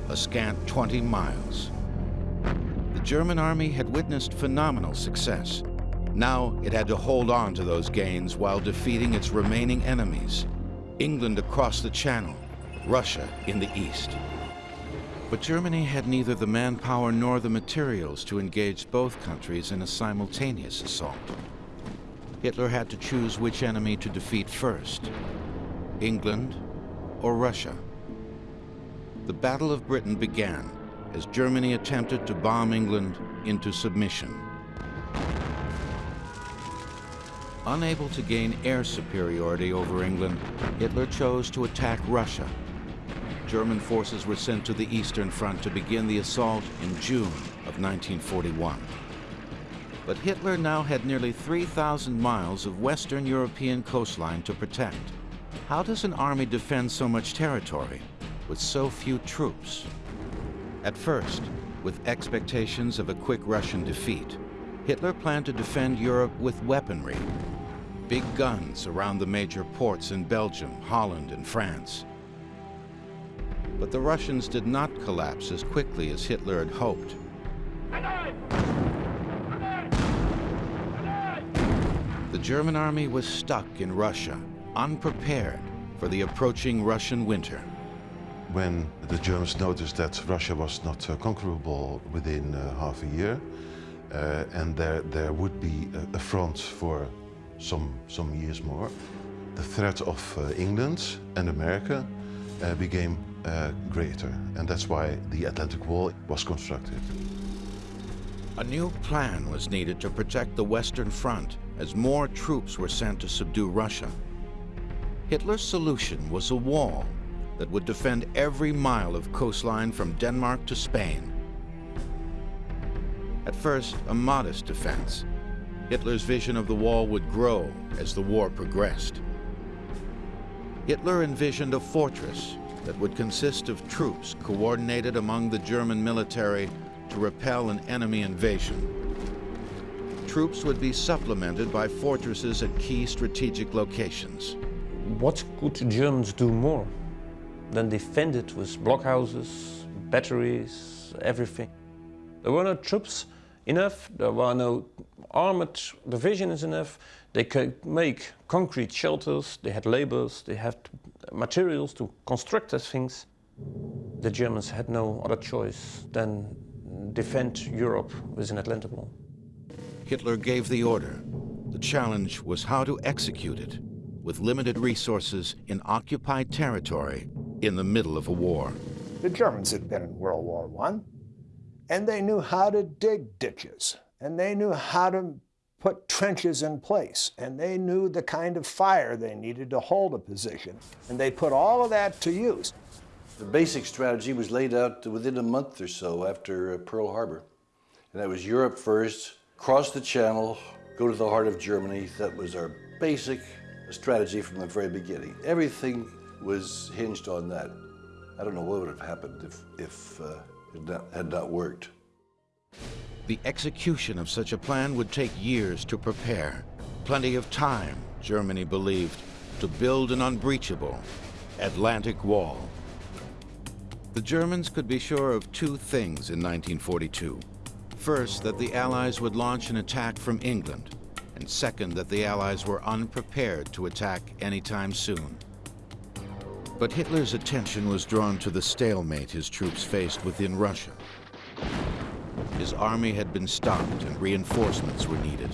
a scant 20 miles. The German army had witnessed phenomenal success. Now it had to hold on to those gains while defeating its remaining enemies. England across the Channel, Russia in the east. But Germany had neither the manpower nor the materials to engage both countries in a simultaneous assault. Hitler had to choose which enemy to defeat first, England or Russia. The Battle of Britain began as Germany attempted to bomb England into submission. Unable to gain air superiority over England, Hitler chose to attack Russia German forces were sent to the Eastern Front to begin the assault in June of 1941. But Hitler now had nearly 3,000 miles of Western European coastline to protect. How does an army defend so much territory with so few troops? At first, with expectations of a quick Russian defeat, Hitler planned to defend Europe with weaponry, big guns around the major ports in Belgium, Holland, and France. But the Russians did not collapse as quickly as Hitler had hoped. The German army was stuck in Russia, unprepared for the approaching Russian winter. When the Germans noticed that Russia was not uh, conquerable within uh, half a year, uh, and there, there would be a, a, front for some, some years more, the threat of uh, England and America uh, became uh, greater, and that's why the Atlantic Wall was constructed. A new plan was needed to protect the Western Front as more troops were sent to subdue Russia. Hitler's solution was a wall that would defend every mile of coastline from Denmark to Spain. At first, a modest defense, Hitler's vision of the wall would grow as the war progressed. Hitler envisioned a fortress that would consist of troops coordinated among the German military to repel an enemy invasion. Troops would be supplemented by fortresses at key strategic locations. What could Germans do more than defend it with blockhouses, batteries, everything? There were no troops enough, there were no armored divisions enough, they could make concrete shelters, they had laborers, they had materials to construct these things. The Germans had no other choice than defend Europe with an Atlantic Wall. Hitler gave the order. The challenge was how to execute it with limited resources in occupied territory in the middle of a war. The Germans had been in World War I, and they knew how to dig ditches, and they knew how to put trenches in place, and they knew the kind of fire they needed to hold a position, and they put all of that to use. The basic strategy was laid out within a month or so after uh, Pearl Harbor. And that was Europe first, cross the channel, go to the heart of Germany. That was our basic strategy from the very beginning. Everything was hinged on that. I don't know what would have happened if, if uh, it not, had not worked. The execution of such a plan would take years to prepare. Plenty of time, Germany believed, to build an unbreachable Atlantic Wall. The Germans could be sure of two things in 1942. First, that the Allies would launch an attack from England, and second, that the Allies were unprepared to attack anytime soon. But Hitler's attention was drawn to the stalemate his troops faced within Russia. His army had been stopped and reinforcements were needed.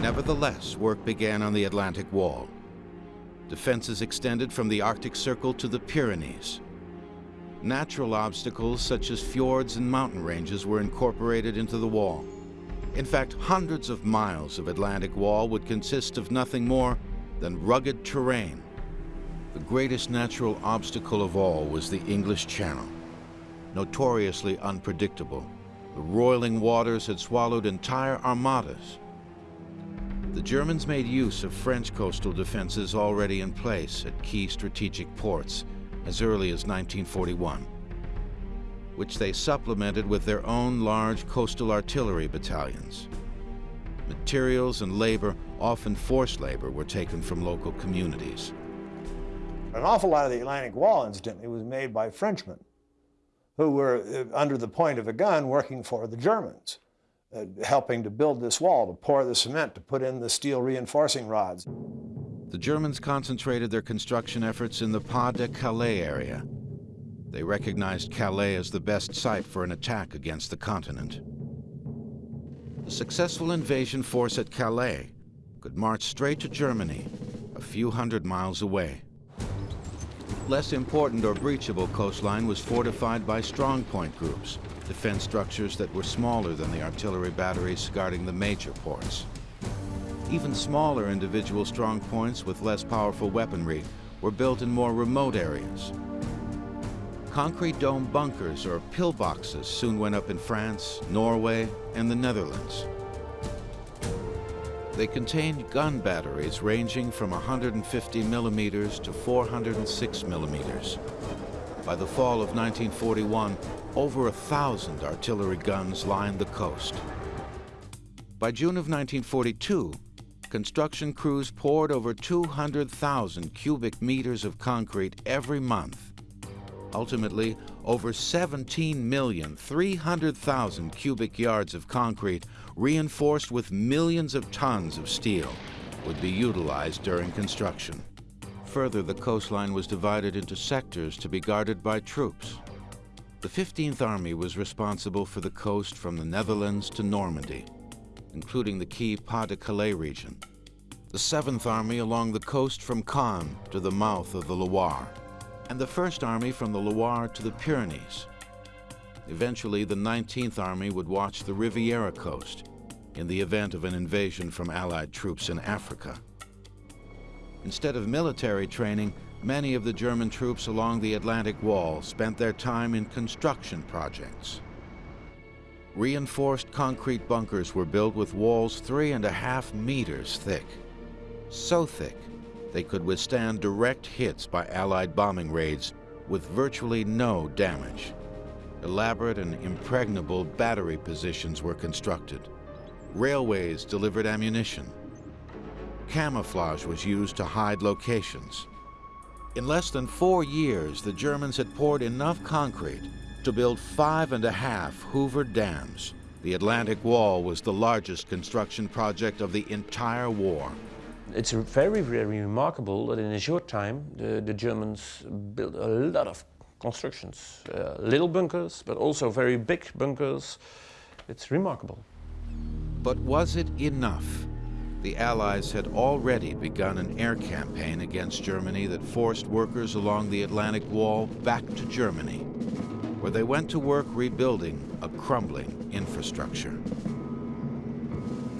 Nevertheless, work began on the Atlantic Wall. Defenses extended from the Arctic Circle to the Pyrenees. Natural obstacles such as fjords and mountain ranges were incorporated into the wall. In fact, hundreds of miles of Atlantic Wall would consist of nothing more than rugged terrain. The greatest natural obstacle of all was the English Channel. Notoriously unpredictable, the roiling waters had swallowed entire armadas the Germans made use of French coastal defenses already in place at key strategic ports as early as 1941, which they supplemented with their own large coastal artillery battalions. Materials and labor, often forced labor, were taken from local communities. An awful lot of the Atlantic Wall, incidentally, was made by Frenchmen who were uh, under the point of a gun working for the Germans uh, helping to build this wall, to pour the cement, to put in the steel reinforcing rods. The Germans concentrated their construction efforts in the Pas-de-Calais area. They recognized Calais as the best site for an attack against the continent. The successful invasion force at Calais could march straight to Germany, a few hundred miles away. Less important or breachable coastline was fortified by strongpoint groups, defense structures that were smaller than the artillery batteries guarding the major ports. Even smaller individual strong points with less powerful weaponry were built in more remote areas. Concrete dome bunkers or pillboxes soon went up in France, Norway, and the Netherlands. They contained gun batteries ranging from 150 millimeters to 406 millimeters. By the fall of 1941, over a thousand artillery guns lined the coast. By June of 1942, construction crews poured over 200,000 cubic meters of concrete every month. Ultimately, over 17,300,000 cubic yards of concrete, reinforced with millions of tons of steel, would be utilized during construction. Further, the coastline was divided into sectors to be guarded by troops. The 15th Army was responsible for the coast from the Netherlands to Normandy, including the key Pas-de-Calais region. The 7th Army along the coast from Caen to the mouth of the Loire, and the 1st Army from the Loire to the Pyrenees. Eventually, the 19th Army would watch the Riviera coast in the event of an invasion from Allied troops in Africa. Instead of military training, Many of the German troops along the Atlantic Wall spent their time in construction projects. Reinforced concrete bunkers were built with walls three and a half meters thick. So thick, they could withstand direct hits by Allied bombing raids with virtually no damage. Elaborate and impregnable battery positions were constructed. Railways delivered ammunition. Camouflage was used to hide locations. In less than four years, the Germans had poured enough concrete to build five and a half Hoover dams. The Atlantic Wall was the largest construction project of the entire war. It's very, very remarkable that in a short time, the, the Germans built a lot of constructions. Uh, little bunkers, but also very big bunkers. It's remarkable. But was it enough? The Allies had already begun an air campaign against Germany that forced workers along the Atlantic Wall back to Germany, where they went to work rebuilding a crumbling infrastructure.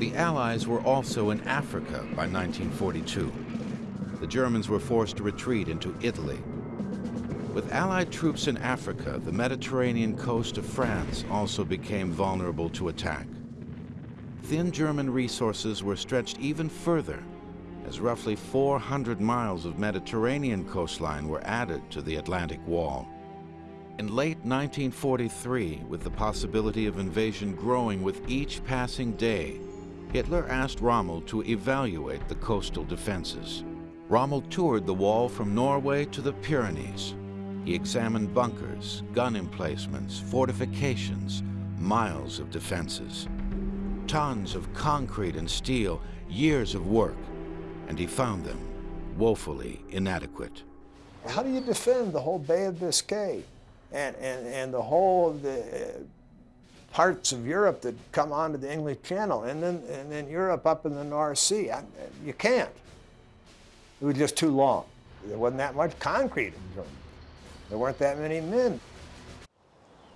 The Allies were also in Africa by 1942. The Germans were forced to retreat into Italy. With Allied troops in Africa, the Mediterranean coast of France also became vulnerable to attack. Thin German resources were stretched even further as roughly 400 miles of Mediterranean coastline were added to the Atlantic Wall. In late 1943, with the possibility of invasion growing with each passing day, Hitler asked Rommel to evaluate the coastal defenses. Rommel toured the wall from Norway to the Pyrenees. He examined bunkers, gun emplacements, fortifications, miles of defenses. Tons of concrete and steel, years of work, and he found them woefully inadequate. How do you defend the whole Bay of Biscay and, and, and the whole the uh, parts of Europe that come onto the English Channel, and then, and then Europe up in the North Sea. I, you can't. It was just too long. There wasn't that much concrete. There weren't that many men.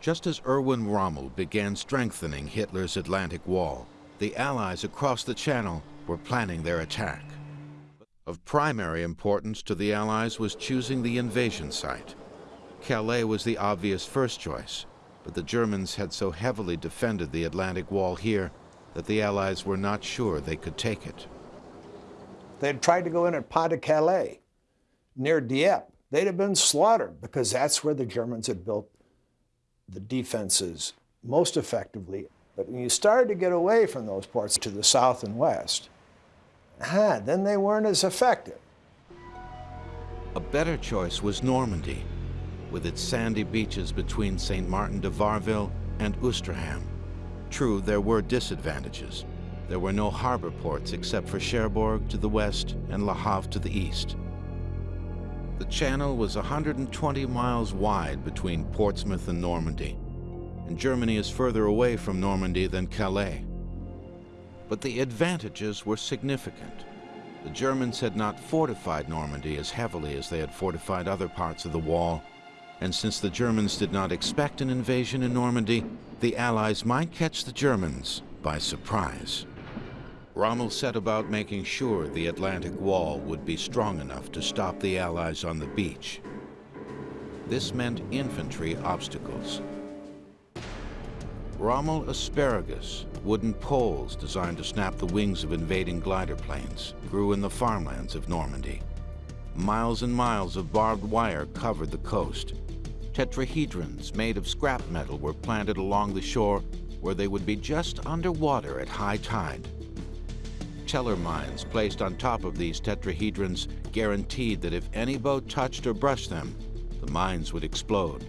Just as Erwin Rommel began strengthening Hitler's Atlantic Wall, the Allies across the Channel were planning their attack. Of primary importance to the Allies was choosing the invasion site. Calais was the obvious first choice, but the Germans had so heavily defended the Atlantic Wall here that the Allies were not sure they could take it. They had tried to go in at Pas de Calais, near Dieppe. They'd have been slaughtered because that's where the Germans had built the defenses most effectively. But when you started to get away from those ports to the south and west, ah, then they weren't as effective. A better choice was Normandy, with its sandy beaches between St. Martin de Varreville and Ouistreham. True, there were disadvantages. There were no harbor ports except for Cherbourg to the west and Le Havre to the east. The channel was 120 miles wide between Portsmouth and Normandy, and Germany is further away from Normandy than Calais. But the advantages were significant. The Germans had not fortified Normandy as heavily as they had fortified other parts of the wall, and since the Germans did not expect an invasion in Normandy, the Allies might catch the Germans by surprise. Rommel set about making sure the Atlantic Wall would be strong enough to stop the Allies on the beach. This meant infantry obstacles. Rommel asparagus, wooden poles designed to snap the wings of invading glider planes, grew in the farmlands of Normandy. Miles and miles of barbed wire covered the coast, Tetrahedrons made of scrap metal were planted along the shore where they would be just underwater at high tide. Teller mines placed on top of these tetrahedrons guaranteed that if any boat touched or brushed them, the mines would explode.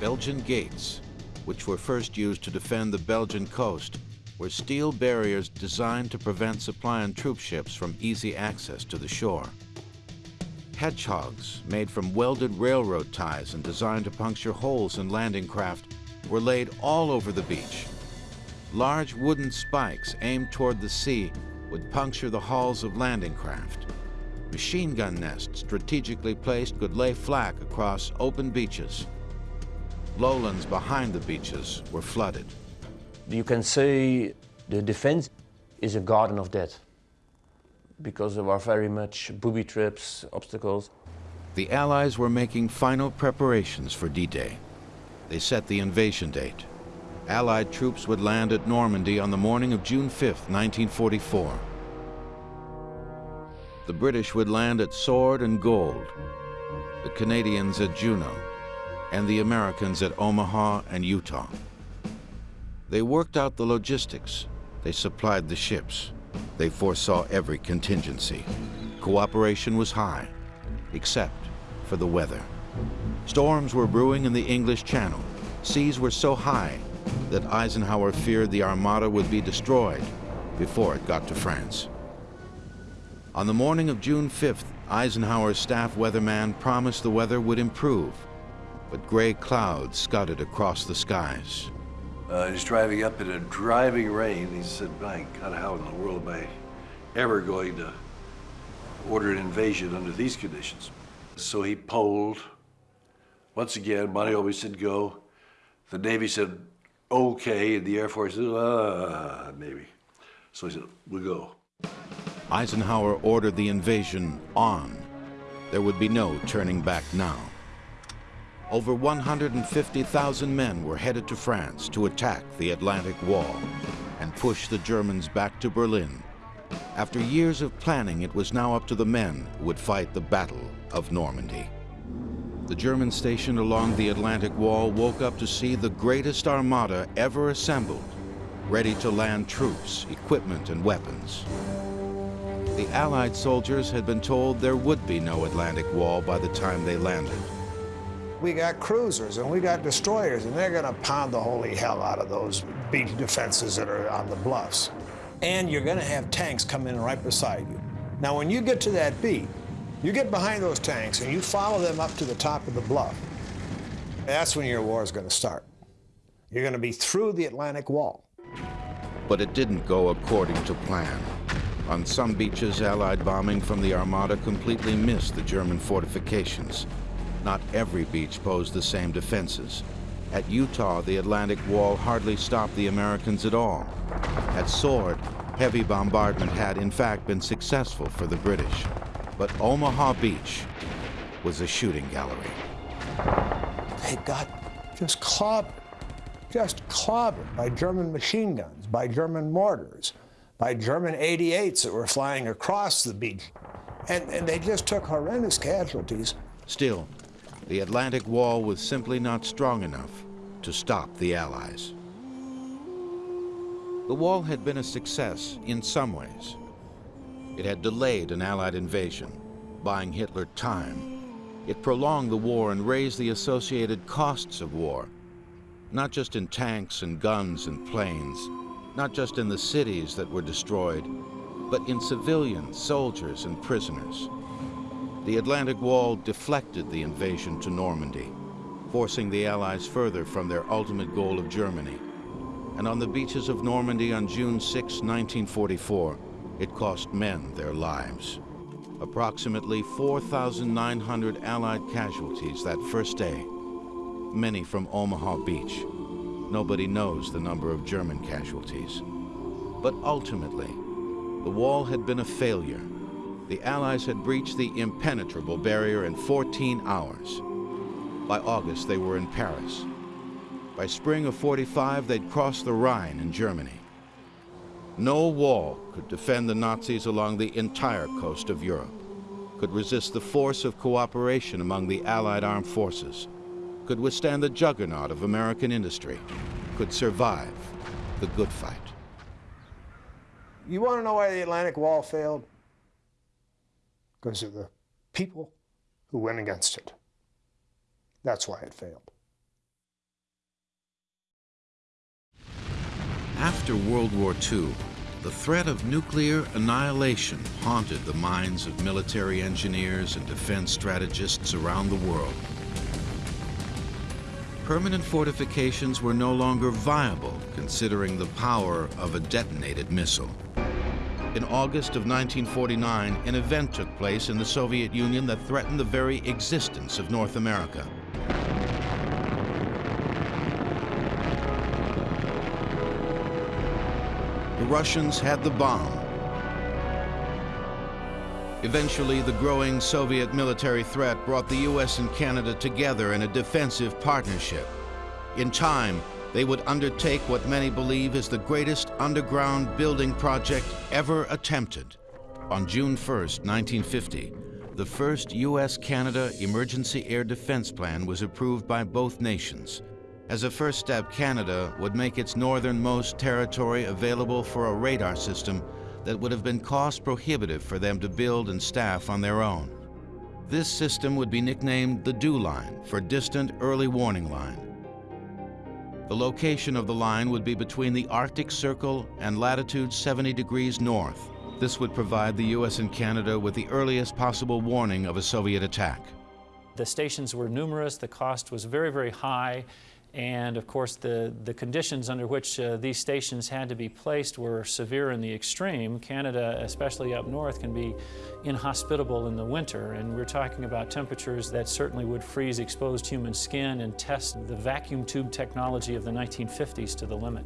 Belgian gates, which were first used to defend the Belgian coast, were steel barriers designed to prevent supply and troop ships from easy access to the shore hedgehogs, made from welded railroad ties and designed to puncture holes in landing craft, were laid all over the beach. Large wooden spikes aimed toward the sea would puncture the hulls of landing craft. Machine gun nests strategically placed could lay flak across open beaches. Lowlands behind the beaches were flooded. You can say the defense is a garden of death because there were very much booby traps, obstacles. The Allies were making final preparations for D-Day. They set the invasion date. Allied troops would land at Normandy on the morning of June 5, 1944. The British would land at Sword and Gold, the Canadians at Juno, and the Americans at Omaha and Utah. They worked out the logistics. They supplied the ships. They foresaw every contingency. Cooperation was high, except for the weather. Storms were brewing in the English Channel. Seas were so high that Eisenhower feared the Armada would be destroyed before it got to France. On the morning of June 5th, Eisenhower's staff weatherman promised the weather would improve but gray clouds scudded across the skies. Uh, he's driving up in a driving rain. He said, my God, how in the world am I ever going to order an invasion under these conditions? So he polled. Once again, always said go. The Navy said okay, and the Air Force said, uh, maybe. So he said, we'll go. Eisenhower ordered the invasion on. There would be no turning back now. Over 150,000 men were headed to France to attack the Atlantic Wall and push the Germans back to Berlin. After years of planning, it was now up to the men who would fight the Battle of Normandy. The German station along the Atlantic Wall woke up to see the greatest armada ever assembled, ready to land troops, equipment, and weapons. The Allied soldiers had been told there would be no Atlantic Wall by the time they landed. We got cruisers and we got destroyers, and they're going to pound the holy hell out of those beach defenses that are on the bluffs. And you're going to have tanks come in right beside you. Now, when you get to that beat, you get behind those tanks and you follow them up to the top of the bluff. That's when your war is going to start. You're going to be through the Atlantic Wall. But it didn't go according to plan. On some beaches, Allied bombing from the Armada completely missed the German fortifications. Not every beach posed the same defenses. At Utah, the Atlantic Wall hardly stopped the Americans at all. At Sword, heavy bombardment had in fact been successful for the British. But Omaha Beach was a shooting gallery. They got just clobbered, just clobbered by German machine guns, by German mortars, by German 88s that were flying across the beach. And, and they just took horrendous casualties. Still, the Atlantic Wall was simply not strong enough to stop the Allies. The wall had been a success in some ways. It had delayed an Allied invasion, buying Hitler time. It prolonged the war and raised the associated costs of war, not just in tanks and guns and planes, not just in the cities that were destroyed, but in civilians, soldiers, and prisoners. The Atlantic Wall deflected the invasion to Normandy, forcing the Allies further from their ultimate goal of Germany. And on the beaches of Normandy on June 6, 1944, it cost men their lives. Approximately 4,900 Allied casualties that first day, many from Omaha Beach. Nobody knows the number of German casualties. But ultimately, the wall had been a failure. The Allies had breached the impenetrable barrier in 14 hours. By August, they were in Paris. By spring of 45, they'd crossed the Rhine in Germany. No wall could defend the Nazis along the entire coast of Europe, could resist the force of cooperation among the Allied armed forces, could withstand the juggernaut of American industry, could survive the good fight. You want to know why the Atlantic Wall failed? Because of the people who went against it. That's why it failed. After World War II, the threat of nuclear annihilation haunted the minds of military engineers and defense strategists around the world. Permanent fortifications were no longer viable considering the power of a detonated missile. In August of 1949, an event took place in the Soviet Union that threatened the very existence of North America. The Russians had the bomb. Eventually, the growing Soviet military threat brought the US and Canada together in a defensive partnership. In time, they would undertake what many believe is the greatest underground building project ever attempted. On June 1, 1950, the first US-Canada Emergency Air Defense Plan was approved by both nations. As a first step, Canada would make its northernmost territory available for a radar system that would have been cost prohibitive for them to build and staff on their own. This system would be nicknamed the DEW Line for Distant Early Warning Line. The location of the line would be between the Arctic Circle and latitude 70 degrees north. This would provide the US and Canada with the earliest possible warning of a Soviet attack. The stations were numerous, the cost was very, very high, and of course the, the conditions under which uh, these stations had to be placed were severe in the extreme. Canada, especially up north, can be inhospitable in the winter, and we're talking about temperatures that certainly would freeze exposed human skin and test the vacuum tube technology of the 1950s to the limit.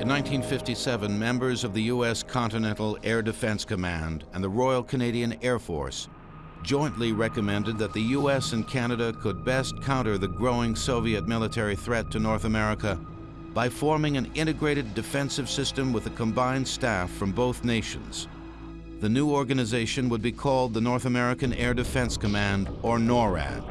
In 1957, members of the U.S. Continental Air Defense Command and the Royal Canadian Air Force jointly recommended that the U.S. and Canada could best counter the growing Soviet military threat to North America by forming an integrated defensive system with a combined staff from both nations. The new organization would be called the North American Air Defense Command, or NORAD.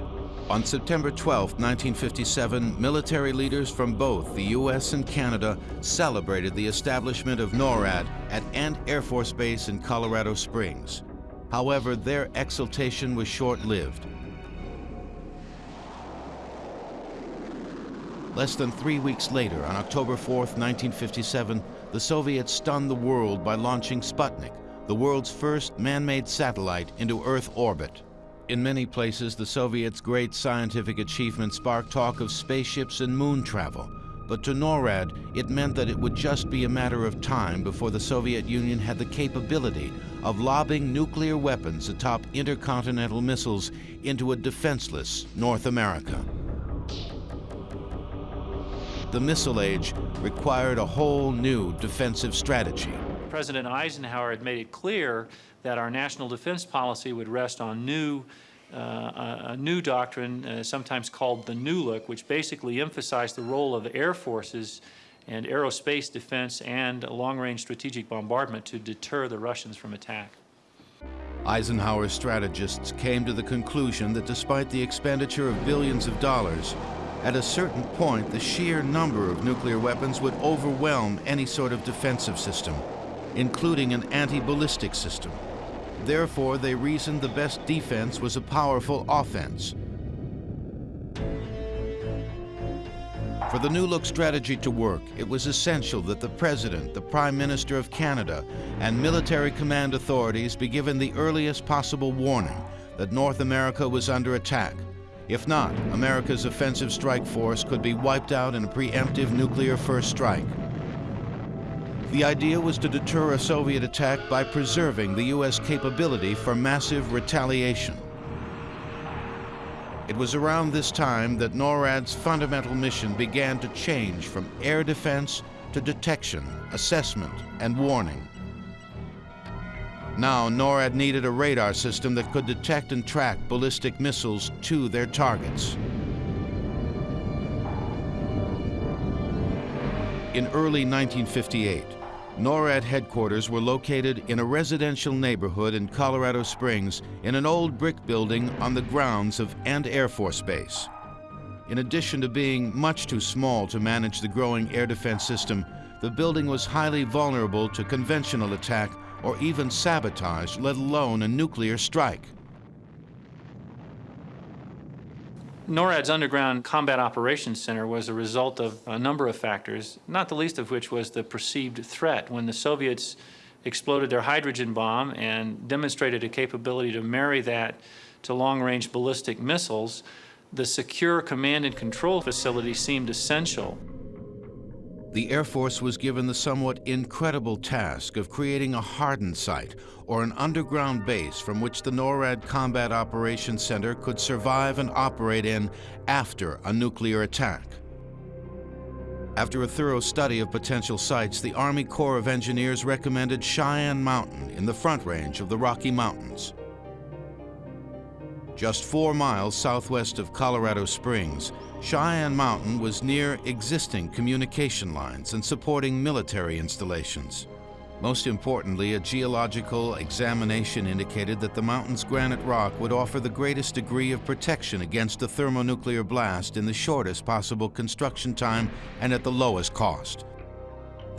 On September 12, 1957, military leaders from both the U.S. and Canada celebrated the establishment of NORAD at Ent Air Force Base in Colorado Springs. However, their exultation was short-lived. Less than three weeks later, on October 4, 1957, the Soviets stunned the world by launching Sputnik, the world's first man-made satellite into Earth orbit. In many places, the Soviets' great scientific achievement sparked talk of spaceships and moon travel. But to NORAD, it meant that it would just be a matter of time before the Soviet Union had the capability of lobbing nuclear weapons atop intercontinental missiles into a defenseless North America. The missile age required a whole new defensive strategy. President Eisenhower had made it clear that our national defense policy would rest on new, a new doctrine, uh, sometimes called the New Look, which basically emphasized the role of air forces and aerospace defense and long-range strategic bombardment to deter the Russians from attack. Eisenhower's strategists came to the conclusion that despite the expenditure of billions of dollars, at a certain point the sheer number of nuclear weapons would overwhelm any sort of defensive system, including an anti-ballistic system. Therefore, they reasoned the best defense was a powerful offense. For the New Look strategy to work, it was essential that the President, the Prime Minister of Canada, and military command authorities be given the earliest possible warning that North America was under attack. If not, America's offensive strike force could be wiped out in a preemptive nuclear first strike. The idea was to deter a Soviet attack by preserving the U.S. capability for massive retaliation. It was around this time that NORAD's fundamental mission began to change from air defense to detection, assessment, and warning. Now, NORAD needed a radar system that could detect and track ballistic missiles to their targets. In early 1958, NORAD headquarters were located in a residential neighborhood in Colorado Springs in an old brick building on the grounds of Ent Air Force Base. In addition to being much too small to manage the growing air defense system, the building was highly vulnerable to conventional attack or even sabotage, let alone a nuclear strike. NORAD's Underground Combat Operations Center was a result of a number of factors, not the least of which was the perceived threat. When the Soviets exploded their hydrogen bomb and demonstrated a capability to marry that to long-range ballistic missiles, the secure command and control facility seemed essential the Air Force was given the somewhat incredible task of creating a hardened site or an underground base from which the NORAD Combat Operations Center could survive and operate in after a nuclear attack. After a thorough study of potential sites, the Army Corps of Engineers recommended Cheyenne Mountain in the Front Range of the Rocky Mountains. Just four miles southwest of Colorado Springs, Cheyenne Mountain was near existing communication lines and supporting military installations. Most importantly, a geological examination indicated that the mountain's granite rock would offer the greatest degree of protection against a thermonuclear blast in the shortest possible construction time and at the lowest cost.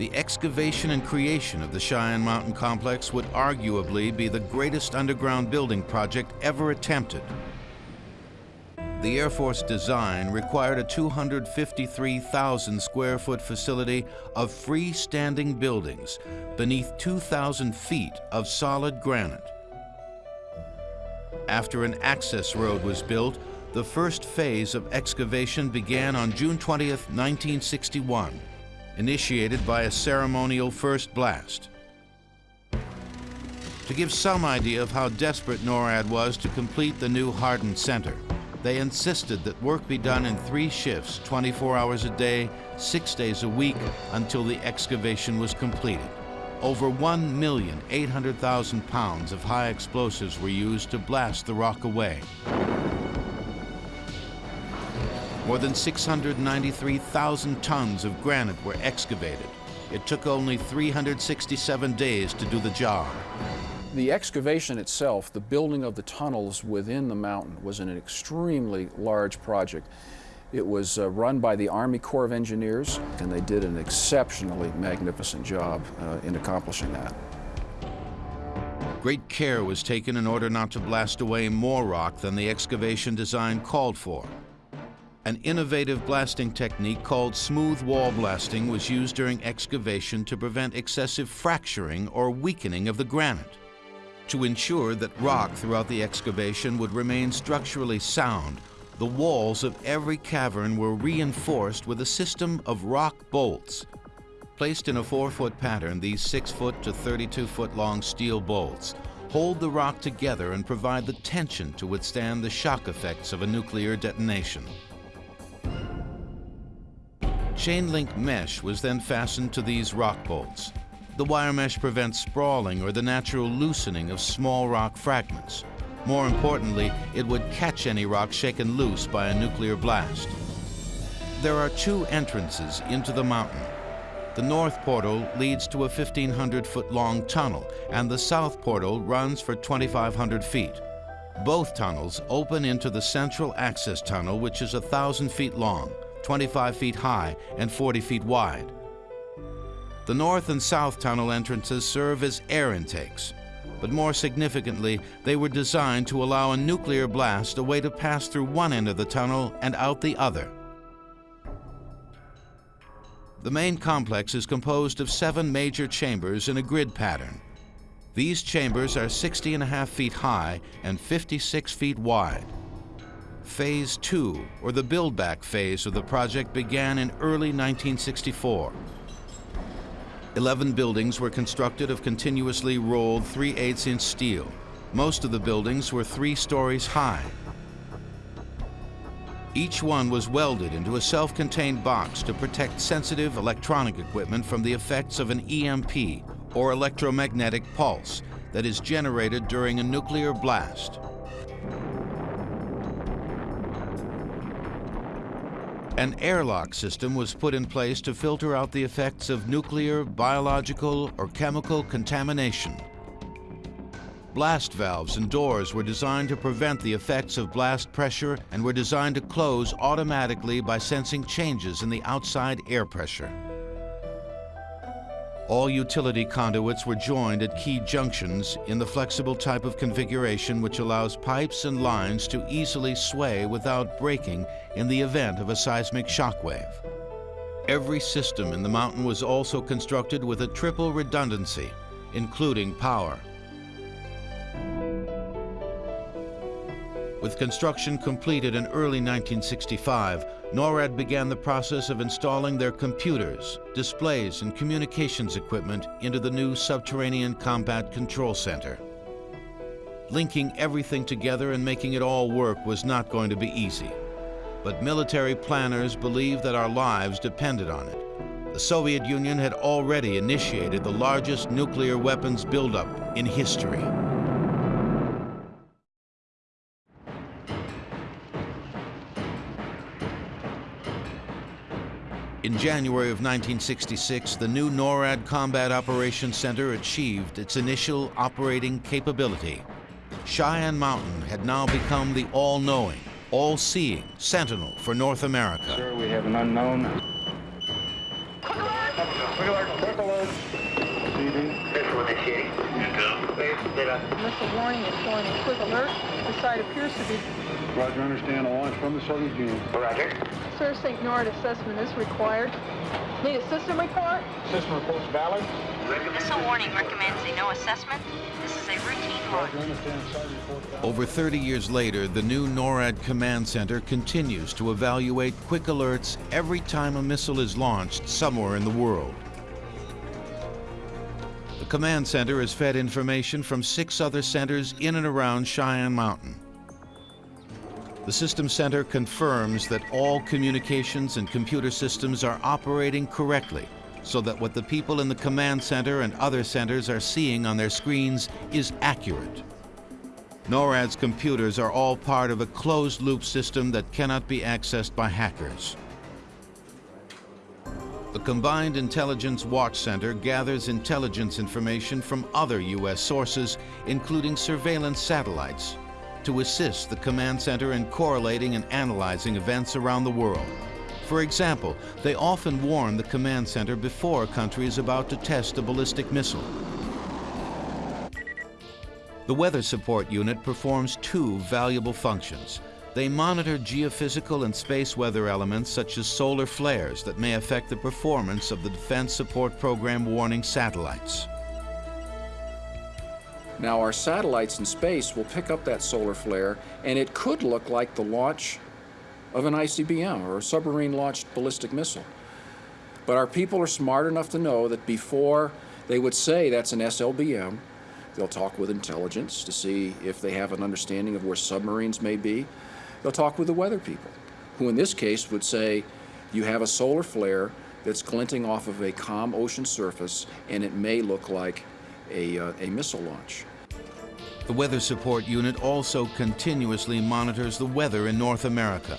The excavation and creation of the Cheyenne Mountain Complex would arguably be the greatest underground building project ever attempted the Air Force design required a 253,000 square foot facility of freestanding buildings beneath 2,000 feet of solid granite. After an access road was built, the first phase of excavation began on June 20, 1961, initiated by a ceremonial first blast. To give some idea of how desperate NORAD was to complete the new hardened center, they insisted that work be done in three shifts, 24 hours a day, six days a week, until the excavation was completed. Over 1,800,000 pounds of high explosives were used to blast the rock away. More than 693,000 tons of granite were excavated. It took only 367 days to do the job. The excavation itself, the building of the tunnels within the mountain, was an extremely large project. It was uh, run by the Army Corps of Engineers, and they did an exceptionally magnificent job uh, in accomplishing that. Great care was taken in order not to blast away more rock than the excavation design called for. An innovative blasting technique called smooth wall blasting was used during excavation to prevent excessive fracturing or weakening of the granite. To ensure that rock throughout the excavation would remain structurally sound, the walls of every cavern were reinforced with a system of rock bolts. Placed in a four-foot pattern, these six-foot to 32-foot long steel bolts hold the rock together and provide the tension to withstand the shock effects of a nuclear detonation. Chain link mesh was then fastened to these rock bolts. The wire mesh prevents sprawling or the natural loosening of small rock fragments. More importantly, it would catch any rock shaken loose by a nuclear blast. There are two entrances into the mountain. The north portal leads to a 1,500 foot long tunnel, and the south portal runs for 2,500 feet. Both tunnels open into the central access tunnel, which is 1,000 feet long. 25 feet high and 40 feet wide. The north and south tunnel entrances serve as air intakes, but more significantly, they were designed to allow a nuclear blast a way to pass through one end of the tunnel and out the other. The main complex is composed of seven major chambers in a grid pattern. These chambers are 60 and a half feet high and 56 feet wide. Phase 2, or the build-back phase of the project, began in early 1964. Eleven buildings were constructed of continuously rolled 3 8 inch steel. Most of the buildings were three stories high. Each one was welded into a self-contained box to protect sensitive electronic equipment from the effects of an EMP, or electromagnetic pulse, that is generated during a nuclear blast. An airlock system was put in place to filter out the effects of nuclear, biological, or chemical contamination. Blast valves and doors were designed to prevent the effects of blast pressure and were designed to close automatically by sensing changes in the outside air pressure. All utility conduits were joined at key junctions in the flexible type of configuration which allows pipes and lines to easily sway without breaking in the event of a seismic shock wave. Every system in the mountain was also constructed with a triple redundancy, including power. With construction completed in early 1965, NORAD began the process of installing their computers, displays, and communications equipment into the new Subterranean Combat Control Center. Linking everything together and making it all work was not going to be easy. But military planners believed that our lives depended on it. The Soviet Union had already initiated the largest nuclear weapons buildup in history. In January of 1966, the new NORAD Combat Operations Center achieved its initial operating capability. Cheyenne Mountain had now become the all-knowing, all-seeing sentinel for North America. Sir, we have an unknown. Quick alert, quick alert. Proceeding. Visual initiating. Intel. Missile warning is showing a quick alert. The site appears to be Roger, understand a launch from the Soviet Union. Roger. Sir, St. NORAD assessment is required. Need a system report? System report's valid. Missile warning recommends a no assessment. This is a routine launch. Roger, understand side report valid. Over 30 years later, the new NORAD Command Center continues to evaluate quick alerts every time a missile is launched somewhere in the world. The Command Center is fed information from six other centers in and around Cheyenne Mountain. The System Center confirms that all communications and computer systems are operating correctly so that what the people in the Command Center and other centers are seeing on their screens is accurate. NORAD's computers are all part of a closed-loop system that cannot be accessed by hackers. The Combined Intelligence Watch Center gathers intelligence information from other U.S. sources, including surveillance satellites, to assist the Command Center in correlating and analyzing events around the world. For example, they often warn the Command Center before a country is about to test a ballistic missile. The Weather Support Unit performs two valuable functions. They monitor geophysical and space weather elements such as solar flares that may affect the performance of the Defense Support Program warning satellites. Now our satellites in space will pick up that solar flare and it could look like the launch of an ICBM or a submarine launched ballistic missile. But our people are smart enough to know that before they would say that's an SLBM, they'll talk with intelligence to see if they have an understanding of where submarines may be. They'll talk with the weather people, who in this case would say, you have a solar flare that's glinting off of a calm ocean surface and it may look like a, uh, a missile launch. The Weather Support Unit also continuously monitors the weather in North America.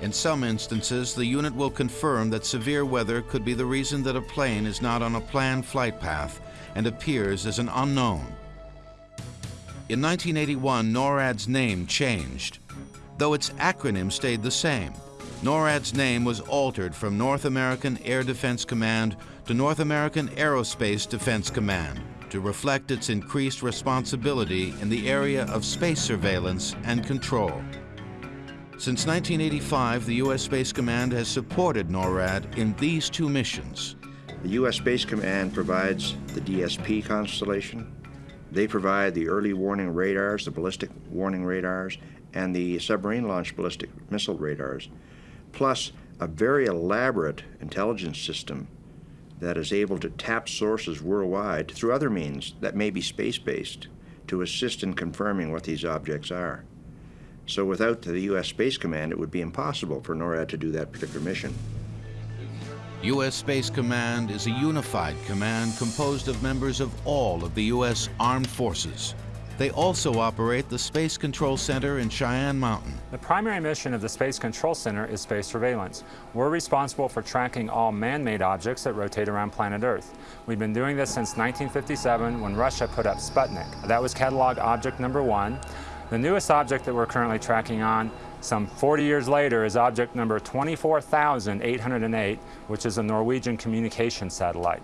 In some instances, the unit will confirm that severe weather could be the reason that a plane is not on a planned flight path and appears as an unknown. In 1981, NORAD's name changed, though its acronym stayed the same. NORAD's name was altered from North American Air Defense Command to North American Aerospace Defense Command to reflect its increased responsibility in the area of space surveillance and control. Since 1985, the U.S. Space Command has supported NORAD in these two missions. The U.S. Space Command provides the DSP constellation. They provide the early warning radars, the ballistic warning radars, and the submarine launched ballistic missile radars, plus a very elaborate intelligence system that is able to tap sources worldwide through other means that may be space-based to assist in confirming what these objects are. So without the U.S. Space Command, it would be impossible for NORAD to do that particular mission. U.S. Space Command is a unified command composed of members of all of the U.S. Armed Forces. They also operate the Space Control Center in Cheyenne Mountain. The primary mission of the Space Control Center is space surveillance. We're responsible for tracking all man-made objects that rotate around planet Earth. We've been doing this since 1957 when Russia put up Sputnik. That was catalog object number one. The newest object that we're currently tracking on, some 40 years later, is object number 24,808, which is a Norwegian communication satellite.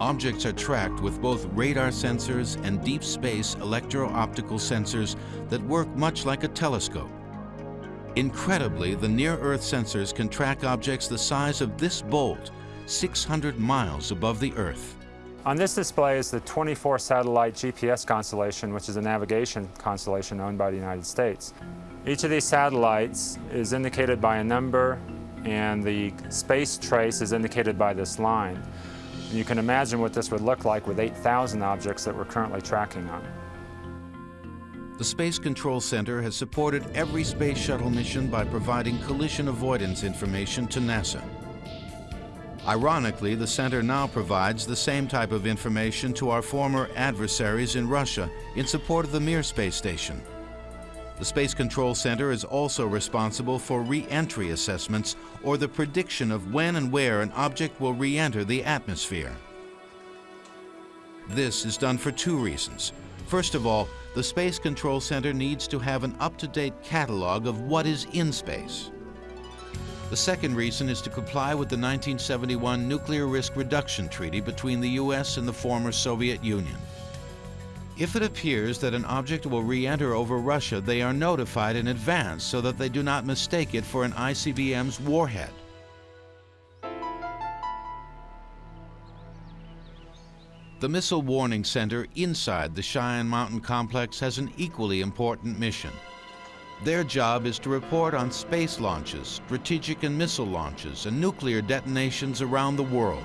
Objects are tracked with both radar sensors and deep space electro-optical sensors that work much like a telescope. Incredibly, the near-Earth sensors can track objects the size of this bolt, 600 miles above the Earth. On this display is the 24 satellite GPS constellation, which is a navigation constellation owned by the United States. Each of these satellites is indicated by a number and the space trace is indicated by this line. You can imagine what this would look like with 8,000 objects that we're currently tracking on. The Space Control Center has supported every space shuttle mission by providing collision avoidance information to NASA. Ironically, the center now provides the same type of information to our former adversaries in Russia in support of the Mir space station. The Space Control Center is also responsible for re-entry assessments or the prediction of when and where an object will re-enter the atmosphere. This is done for two reasons. First of all, the Space Control Center needs to have an up-to-date catalog of what is in space. The second reason is to comply with the 1971 Nuclear Risk Reduction Treaty between the U.S. and the former Soviet Union. If it appears that an object will re-enter over Russia, they are notified in advance so that they do not mistake it for an ICBM's warhead. The Missile Warning Center inside the Cheyenne Mountain Complex has an equally important mission. Their job is to report on space launches, strategic and missile launches, and nuclear detonations around the world.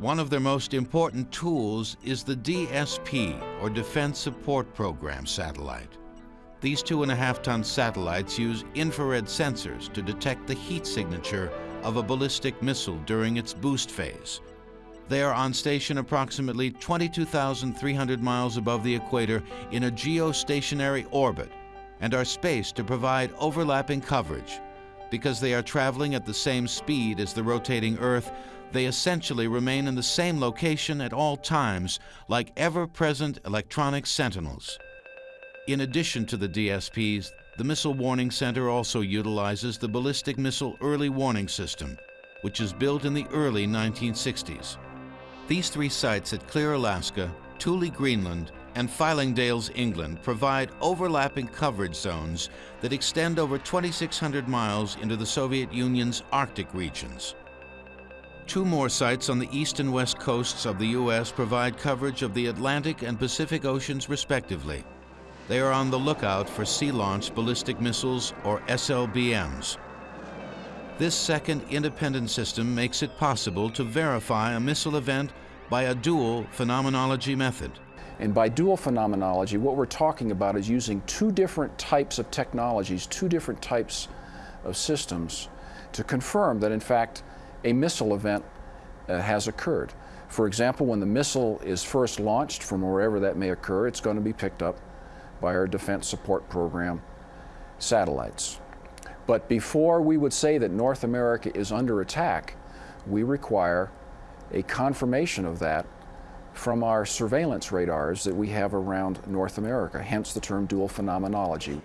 One of their most important tools is the DSP, or Defense Support Program satellite. These two and a half ton satellites use infrared sensors to detect the heat signature of a ballistic missile during its boost phase. They are on station approximately 22,300 miles above the equator in a geostationary orbit and are spaced to provide overlapping coverage. Because they are traveling at the same speed as the rotating Earth, they essentially remain in the same location at all times, like ever-present electronic sentinels. In addition to the DSPs, the Missile Warning Center also utilizes the Ballistic Missile Early Warning System, which is built in the early 1960s. These three sites at Clear, Alaska, Thule, Greenland, and Fylingdales, England provide overlapping coverage zones that extend over 2,600 miles into the Soviet Union's Arctic regions. Two more sites on the east and west coasts of the U.S. provide coverage of the Atlantic and Pacific Oceans respectively. They are on the lookout for sea-launched ballistic missiles, or SLBMs. This second independent system makes it possible to verify a missile event by a dual phenomenology method. And by dual phenomenology, what we're talking about is using two different types of technologies, two different types of systems to confirm that in fact a missile event uh, has occurred. For example, when the missile is first launched from wherever that may occur, it's going to be picked up by our Defense Support Program satellites. But before we would say that North America is under attack, we require a confirmation of that from our surveillance radars that we have around North America, hence the term dual phenomenology.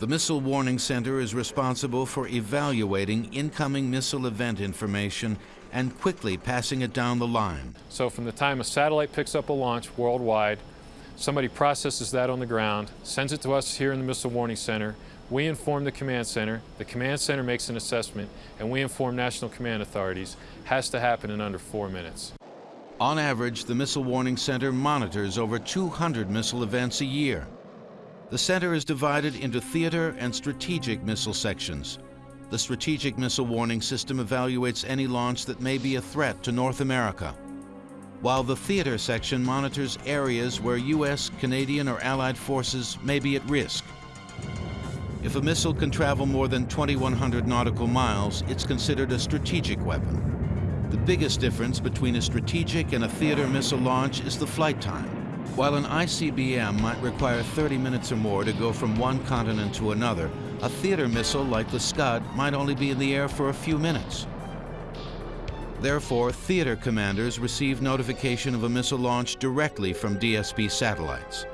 The Missile Warning Center is responsible for evaluating incoming missile event information and quickly passing it down the line. So from the time a satellite picks up a launch worldwide, somebody processes that on the ground, sends it to us here in the Missile Warning Center, we inform the command center, the command center makes an assessment, and we inform national command authorities. Has to happen in under four minutes. On average, the Missile Warning Center monitors over 200 missile events a year. The center is divided into theater and strategic missile sections. The Strategic Missile Warning System evaluates any launch that may be a threat to North America, while the theater section monitors areas where U.S., Canadian, or Allied forces may be at risk. If a missile can travel more than 2,100 nautical miles, it's considered a strategic weapon. The biggest difference between a strategic and a theater missile launch is the flight time. While an ICBM might require 30 minutes or more to go from one continent to another, a theater missile like the Scud might only be in the air for a few minutes. Therefore, theater commanders receive notification of a missile launch directly from DSP satellites.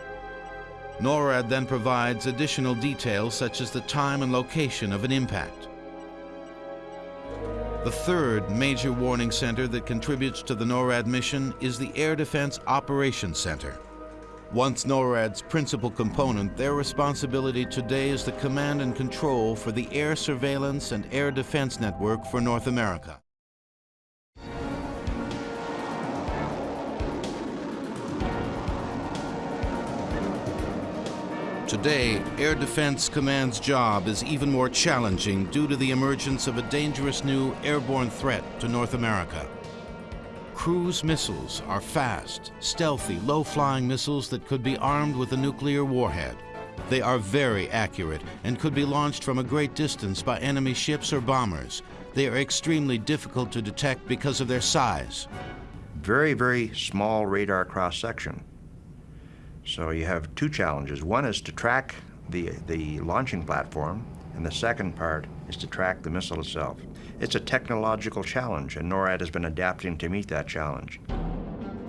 NORAD then provides additional details such as the time and location of an impact. The third major warning center that contributes to the NORAD mission is the Air Defense Operations Center. Once NORAD's principal component, their responsibility today is the command and control for the air surveillance and air defense network for North America. Today, Air Defense Command's job is even more challenging due to the emergence of a dangerous new airborne threat to North America. Cruise missiles are fast, stealthy, low-flying missiles that could be armed with a nuclear warhead. They are very accurate and could be launched from a great distance by enemy ships or bombers. They are extremely difficult to detect because of their size. Very, very small radar cross-section. So you have two challenges. One is to track the, the launching platform, and the second part is to track the missile itself. It's a technological challenge, and NORAD has been adapting to meet that challenge.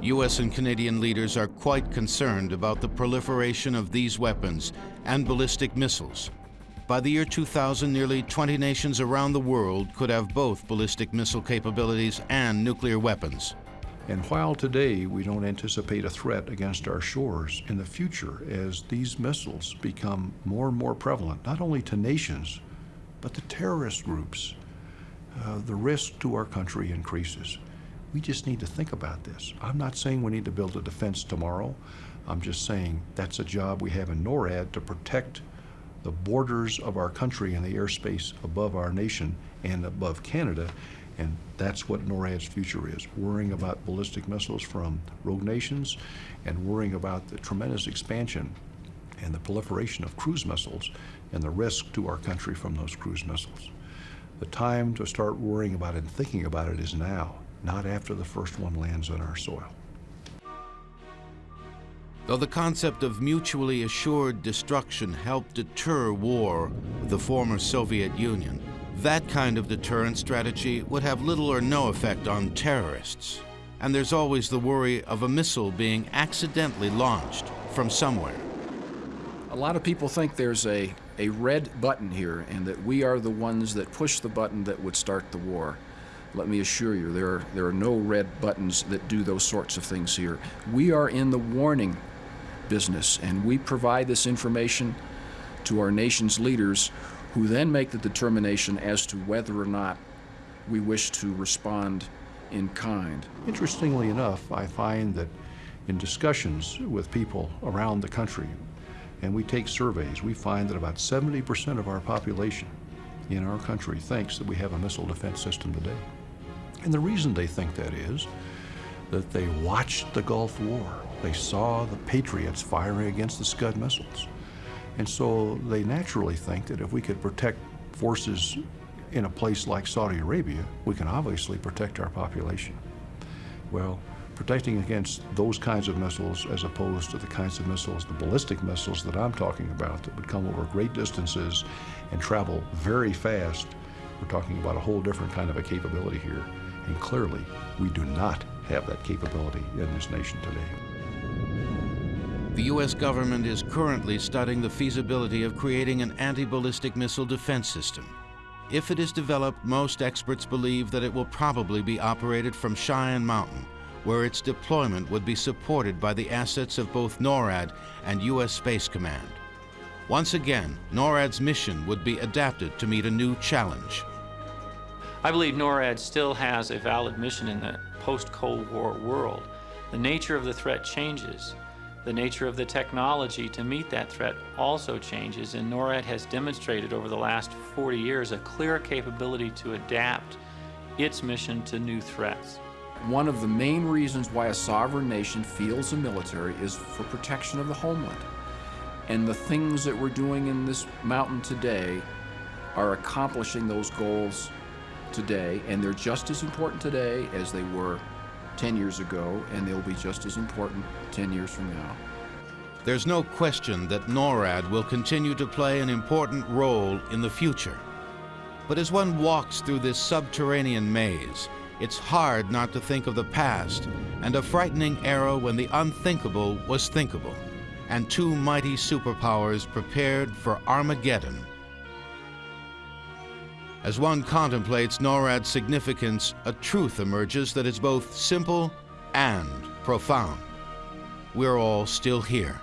U.S. and Canadian leaders are quite concerned about the proliferation of these weapons and ballistic missiles. By the year 2000, nearly 20 nations around the world could have both ballistic missile capabilities and nuclear weapons. And while today we don't anticipate a threat against our shores, in the future, as these missiles become more and more prevalent, not only to nations, but to terrorist groups, uh, the risk to our country increases. We just need to think about this. I'm not saying we need to build a defense tomorrow. I'm just saying that's a job we have in NORAD to protect the borders of our country and the airspace above our nation and above Canada. And that's what NORAD's future is, worrying about ballistic missiles from rogue nations and worrying about the tremendous expansion and the proliferation of cruise missiles and the risk to our country from those cruise missiles. The time to start worrying about it and thinking about it is now, not after the first one lands on our soil. Though the concept of mutually assured destruction helped deter war with the former Soviet Union, that kind of deterrent strategy would have little or no effect on terrorists. And there's always the worry of a missile being accidentally launched from somewhere. A lot of people think there's a, a red button here and that we are the ones that push the button that would start the war. Let me assure you, there are, there are no red buttons that do those sorts of things here. We are in the warning business, and we provide this information to our nation's leaders who then make the determination as to whether or not we wish to respond in kind. Interestingly enough, I find that in discussions with people around the country, and we take surveys, we find that about 70% of our population in our country thinks that we have a missile defense system today. And the reason they think that is that they watched the Gulf War. They saw the Patriots firing against the Scud missiles. And so they naturally think that if we could protect forces in a place like Saudi Arabia, we can obviously protect our population. Well, protecting against those kinds of missiles as opposed to the kinds of missiles, the ballistic missiles that I'm talking about that would come over great distances and travel very fast, we're talking about a whole different kind of a capability here. And clearly, we do not have that capability in this nation today. The U.S. government is currently studying the feasibility of creating an anti-ballistic missile defense system. If it is developed, most experts believe that it will probably be operated from Cheyenne Mountain, where its deployment would be supported by the assets of both NORAD and U.S. Space Command. Once again, NORAD's mission would be adapted to meet a new challenge. I believe NORAD still has a valid mission in the post-Cold War world. The nature of the threat changes. The nature of the technology to meet that threat also changes, and NORAD has demonstrated over the last 40 years a clear capability to adapt its mission to new threats. One of the main reasons why a sovereign nation fields a military is for protection of the homeland. And the things that we're doing in this mountain today are accomplishing those goals today, and they're just as important today as they were 10 years ago, and they'll be just as important 10 years from now. There's no question that NORAD will continue to play an important role in the future. But as one walks through this subterranean maze, it's hard not to think of the past and a frightening era when the unthinkable was thinkable, and two mighty superpowers prepared for Armageddon. As one contemplates NORAD's significance, a truth emerges that is both simple and profound. We're all still here.